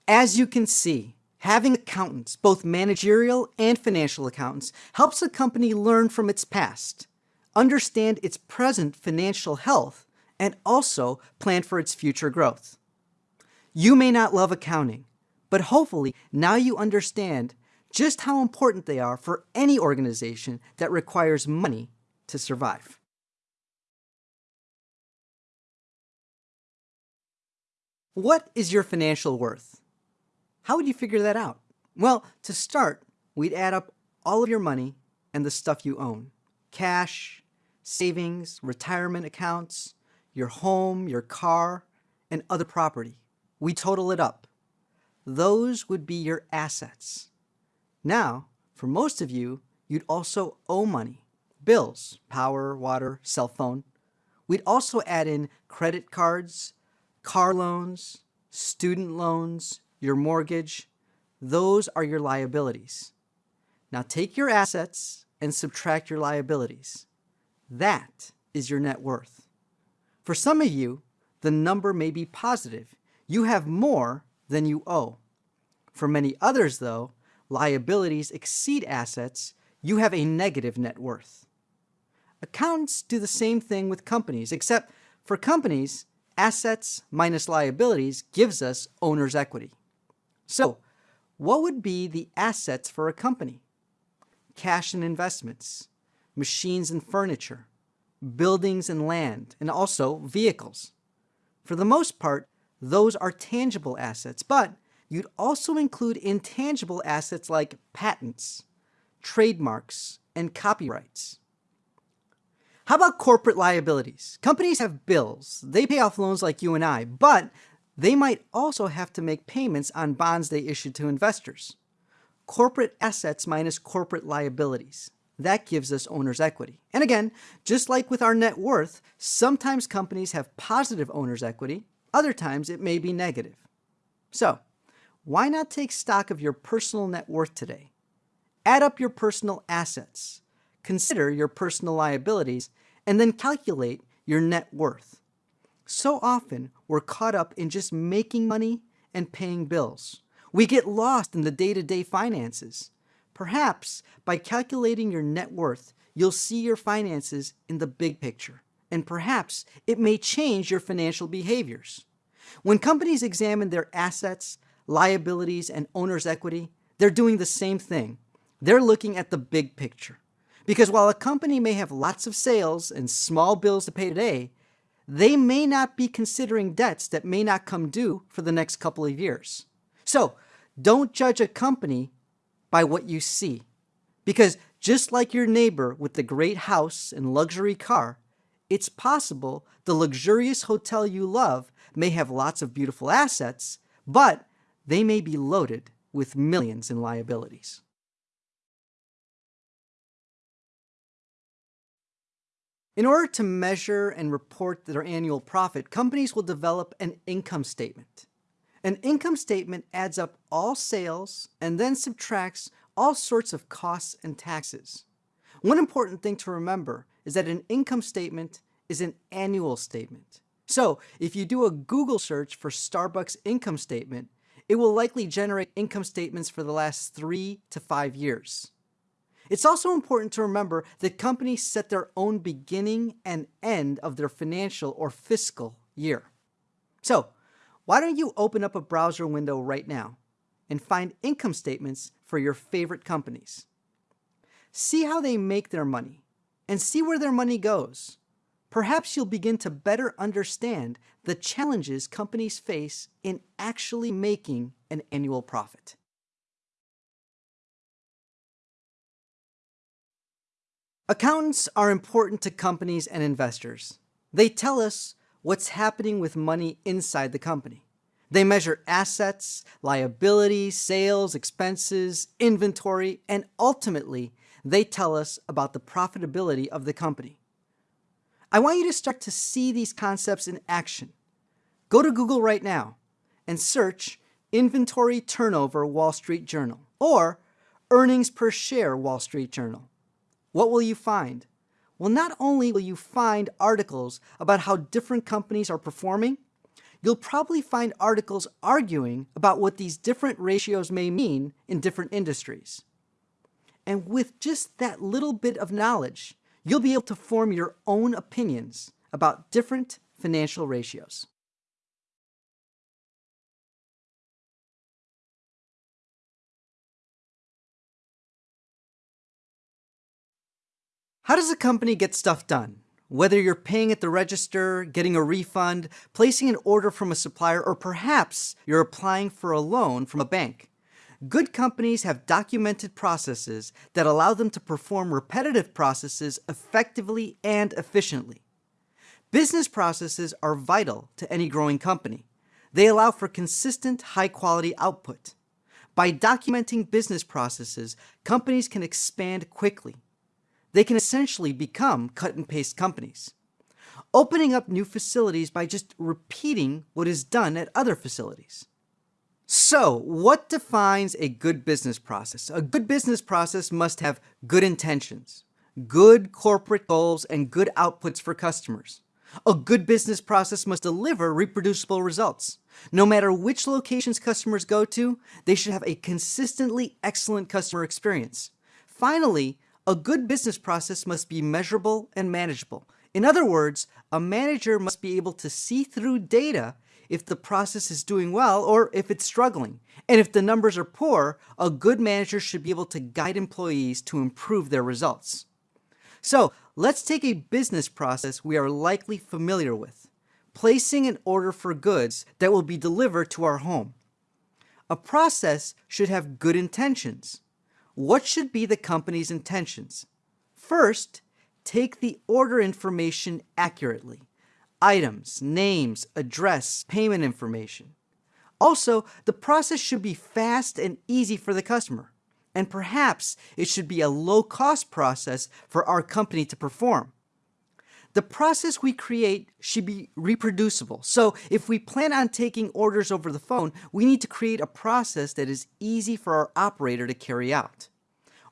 As you can see, having accountants, both managerial and financial accountants, helps a company learn from its past, understand its present financial health, and also plan for its future growth. You may not love accounting, but hopefully now you understand just how important they are for any organization that requires money to survive. What is your financial worth? How would you figure that out? Well, to start, we'd add up all of your money and the stuff you own. Cash, savings, retirement accounts, your home, your car, and other property. We total it up. Those would be your assets. Now, for most of you, you'd also owe money. Bills, power, water, cell phone. We'd also add in credit cards, car loans, student loans, your mortgage. Those are your liabilities. Now take your assets and subtract your liabilities. That is your net worth. For some of you, the number may be positive. You have more than you owe. For many others, though, liabilities exceed assets, you have a negative net worth. Accountants do the same thing with companies, except for companies, assets minus liabilities gives us owner's equity. So, what would be the assets for a company? Cash and investments, machines and furniture, buildings and land, and also vehicles. For the most part, those are tangible assets, but you'd also include intangible assets like patents, trademarks, and copyrights. How about corporate liabilities? Companies have bills. They pay off loans like you and I, but they might also have to make payments on bonds they issued to investors. Corporate assets minus corporate liabilities. That gives us owner's equity. And again, just like with our net worth, sometimes companies have positive owner's equity, other times it may be negative. So, why not take stock of your personal net worth today? Add up your personal assets, consider your personal liabilities, and then calculate your net worth. So often, we're caught up in just making money and paying bills. We get lost in the day-to-day -day finances. Perhaps by calculating your net worth, you'll see your finances in the big picture, and perhaps it may change your financial behaviors. When companies examine their assets, liabilities, and owner's equity, they're doing the same thing. They're looking at the big picture. Because while a company may have lots of sales and small bills to pay today, they may not be considering debts that may not come due for the next couple of years. So don't judge a company by what you see. Because just like your neighbor with the great house and luxury car, it's possible the luxurious hotel you love may have lots of beautiful assets, but they may be loaded with millions in liabilities. In order to measure and report their annual profit, companies will develop an income statement. An income statement adds up all sales and then subtracts all sorts of costs and taxes. One important thing to remember is that an income statement is an annual statement. So if you do a Google search for Starbucks income statement, it will likely generate income statements for the last three to five years. It's also important to remember that companies set their own beginning and end of their financial or fiscal year. So why don't you open up a browser window right now and find income statements for your favorite companies. See how they make their money and see where their money goes. Perhaps you'll begin to better understand the challenges companies face in actually making an annual profit. Accountants are important to companies and investors. They tell us what's happening with money inside the company. They measure assets, liabilities, sales, expenses, inventory, and ultimately, they tell us about the profitability of the company. I want you to start to see these concepts in action. Go to Google right now and search Inventory Turnover Wall Street Journal or Earnings Per Share Wall Street Journal. What will you find? Well, not only will you find articles about how different companies are performing, you'll probably find articles arguing about what these different ratios may mean in different industries. And with just that little bit of knowledge, you'll be able to form your own opinions about different financial ratios. How does a company get stuff done? Whether you're paying at the register, getting a refund, placing an order from a supplier, or perhaps you're applying for a loan from a bank. Good companies have documented processes that allow them to perform repetitive processes effectively and efficiently. Business processes are vital to any growing company. They allow for consistent, high-quality output. By documenting business processes, companies can expand quickly, they can essentially become cut and paste companies. Opening up new facilities by just repeating what is done at other facilities. So what defines a good business process? A good business process must have good intentions, good corporate goals, and good outputs for customers. A good business process must deliver reproducible results. No matter which locations customers go to, they should have a consistently excellent customer experience. Finally, a good business process must be measurable and manageable. In other words, a manager must be able to see through data if the process is doing well or if it's struggling. And if the numbers are poor, a good manager should be able to guide employees to improve their results. So let's take a business process we are likely familiar with, placing an order for goods that will be delivered to our home. A process should have good intentions. What should be the company's intentions? First, take the order information accurately. Items, names, address, payment information. Also, the process should be fast and easy for the customer. And perhaps it should be a low-cost process for our company to perform. The process we create should be reproducible. So if we plan on taking orders over the phone, we need to create a process that is easy for our operator to carry out.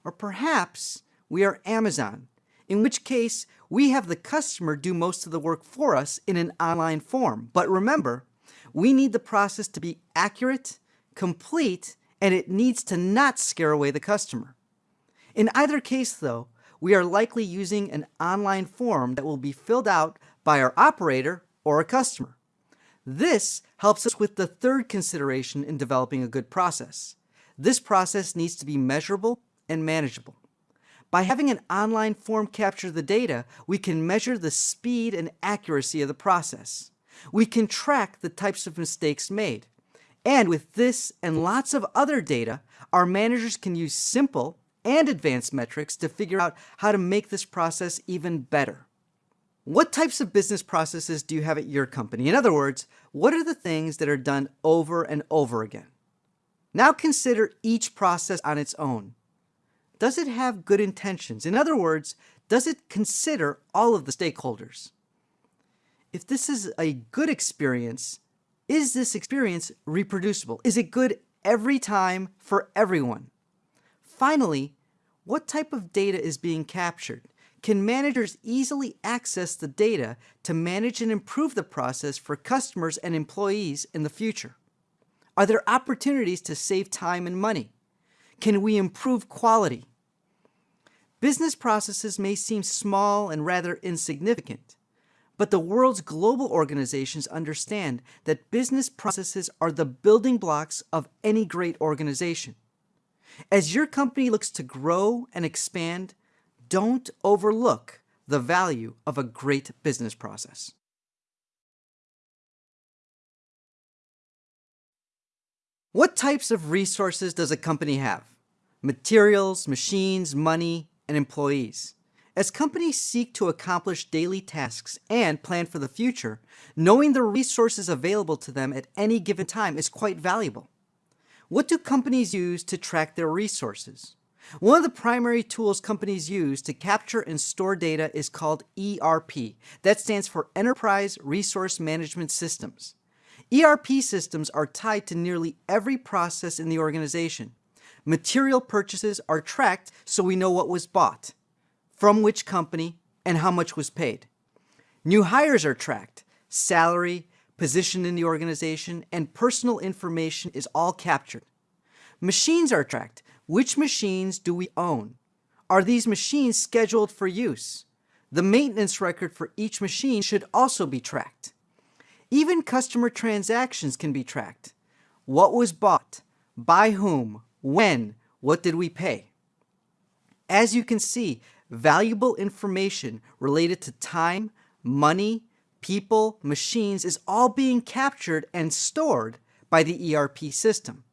Or perhaps we are Amazon, in which case we have the customer do most of the work for us in an online form. But remember, we need the process to be accurate, complete, and it needs to not scare away the customer. In either case, though, we are likely using an online form that will be filled out by our operator or a customer. This helps us with the third consideration in developing a good process. This process needs to be measurable and manageable. By having an online form capture the data, we can measure the speed and accuracy of the process. We can track the types of mistakes made. And with this and lots of other data, our managers can use simple and advanced metrics to figure out how to make this process even better. What types of business processes do you have at your company? In other words, what are the things that are done over and over again? Now consider each process on its own. Does it have good intentions? In other words, does it consider all of the stakeholders? If this is a good experience, is this experience reproducible? Is it good every time for everyone? Finally, what type of data is being captured? Can managers easily access the data to manage and improve the process for customers and employees in the future? Are there opportunities to save time and money? Can we improve quality? Business processes may seem small and rather insignificant, but the world's global organizations understand that business processes are the building blocks of any great organization. As your company looks to grow and expand, don't overlook the value of a great business process. What types of resources does a company have? Materials, machines, money, and employees. As companies seek to accomplish daily tasks and plan for the future, knowing the resources available to them at any given time is quite valuable. What do companies use to track their resources? One of the primary tools companies use to capture and store data is called ERP. That stands for Enterprise Resource Management Systems. ERP systems are tied to nearly every process in the organization. Material purchases are tracked so we know what was bought, from which company, and how much was paid. New hires are tracked. Salary, position in the organization, and personal information is all captured. Machines are tracked. Which machines do we own? Are these machines scheduled for use? The maintenance record for each machine should also be tracked. Even customer transactions can be tracked. What was bought? By whom? When? What did we pay? As you can see, valuable information related to time, money, people, machines is all being captured and stored by the ERP system.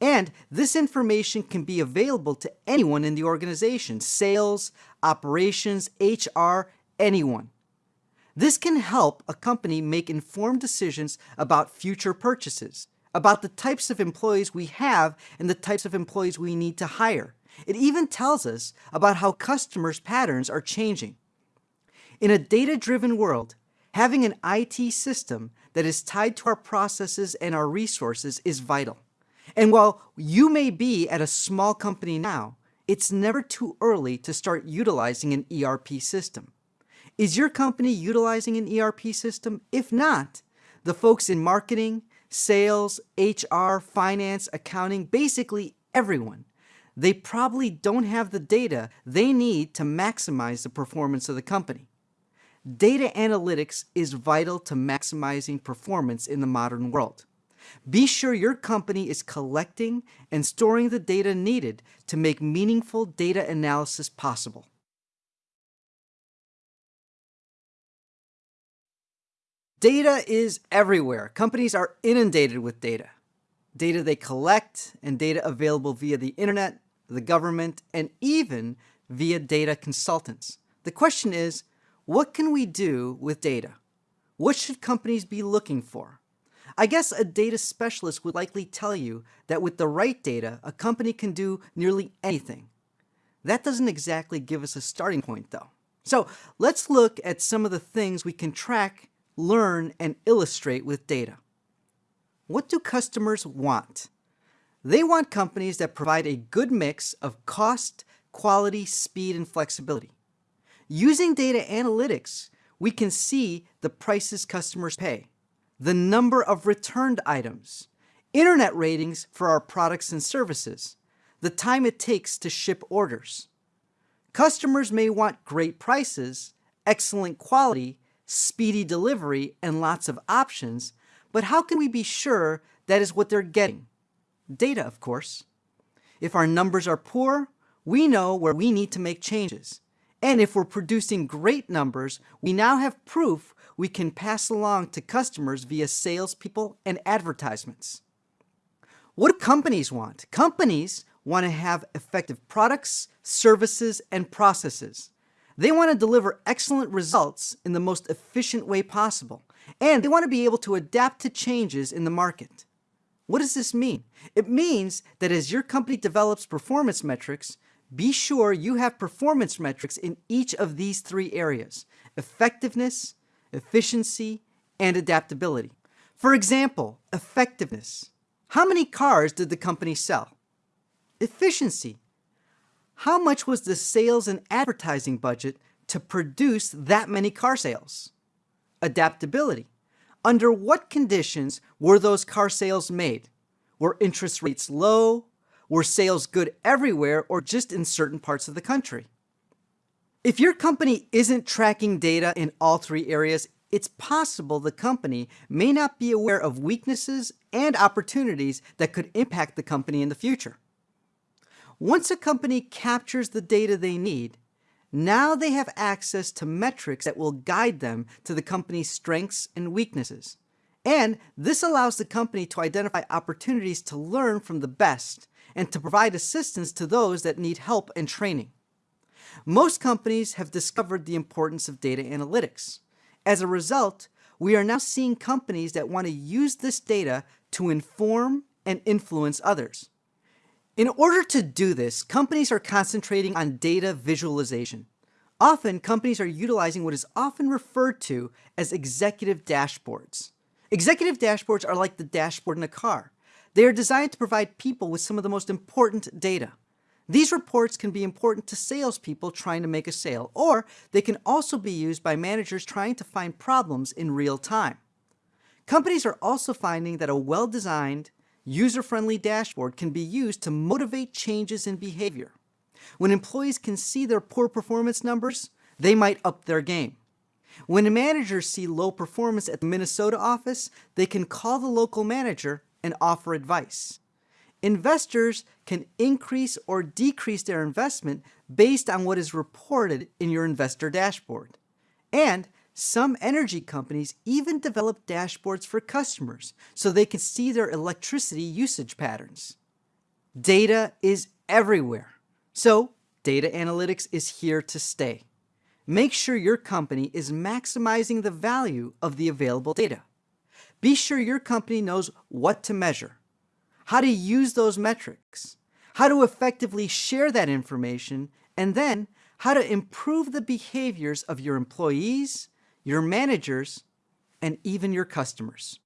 And this information can be available to anyone in the organization, sales, operations, HR, anyone. This can help a company make informed decisions about future purchases, about the types of employees we have and the types of employees we need to hire. It even tells us about how customers' patterns are changing. In a data-driven world, having an IT system that is tied to our processes and our resources is vital. And while you may be at a small company now, it's never too early to start utilizing an ERP system. Is your company utilizing an ERP system? If not, the folks in marketing, sales, HR, finance, accounting, basically everyone. They probably don't have the data they need to maximize the performance of the company. Data analytics is vital to maximizing performance in the modern world. Be sure your company is collecting and storing the data needed to make meaningful data analysis possible. Data is everywhere. Companies are inundated with data. Data they collect and data available via the internet, the government, and even via data consultants. The question is, what can we do with data? What should companies be looking for? I guess a data specialist would likely tell you that with the right data, a company can do nearly anything. That doesn't exactly give us a starting point though. So let's look at some of the things we can track learn, and illustrate with data. What do customers want? They want companies that provide a good mix of cost, quality, speed, and flexibility. Using data analytics, we can see the prices customers pay, the number of returned items, internet ratings for our products and services, the time it takes to ship orders. Customers may want great prices, excellent quality, speedy delivery, and lots of options, but how can we be sure that is what they're getting? Data, of course. If our numbers are poor, we know where we need to make changes. And if we're producing great numbers, we now have proof we can pass along to customers via salespeople and advertisements. What do companies want? Companies want to have effective products, services, and processes. They want to deliver excellent results in the most efficient way possible, and they want to be able to adapt to changes in the market. What does this mean? It means that as your company develops performance metrics, be sure you have performance metrics in each of these three areas, effectiveness, efficiency, and adaptability. For example, effectiveness. How many cars did the company sell? Efficiency. How much was the sales and advertising budget to produce that many car sales? Adaptability. Under what conditions were those car sales made? Were interest rates low? Were sales good everywhere or just in certain parts of the country? If your company isn't tracking data in all three areas, it's possible the company may not be aware of weaknesses and opportunities that could impact the company in the future. Once a company captures the data they need, now they have access to metrics that will guide them to the company's strengths and weaknesses. And this allows the company to identify opportunities to learn from the best and to provide assistance to those that need help and training. Most companies have discovered the importance of data analytics. As a result, we are now seeing companies that want to use this data to inform and influence others. In order to do this, companies are concentrating on data visualization. Often, companies are utilizing what is often referred to as executive dashboards. Executive dashboards are like the dashboard in a car. They are designed to provide people with some of the most important data. These reports can be important to salespeople trying to make a sale, or they can also be used by managers trying to find problems in real time. Companies are also finding that a well-designed, user-friendly dashboard can be used to motivate changes in behavior. When employees can see their poor performance numbers, they might up their game. When managers see low performance at the Minnesota office, they can call the local manager and offer advice. Investors can increase or decrease their investment based on what is reported in your investor dashboard. And some energy companies even develop dashboards for customers so they can see their electricity usage patterns. Data is everywhere. So data analytics is here to stay. Make sure your company is maximizing the value of the available data. Be sure your company knows what to measure, how to use those metrics, how to effectively share that information, and then how to improve the behaviors of your employees, your managers, and even your customers.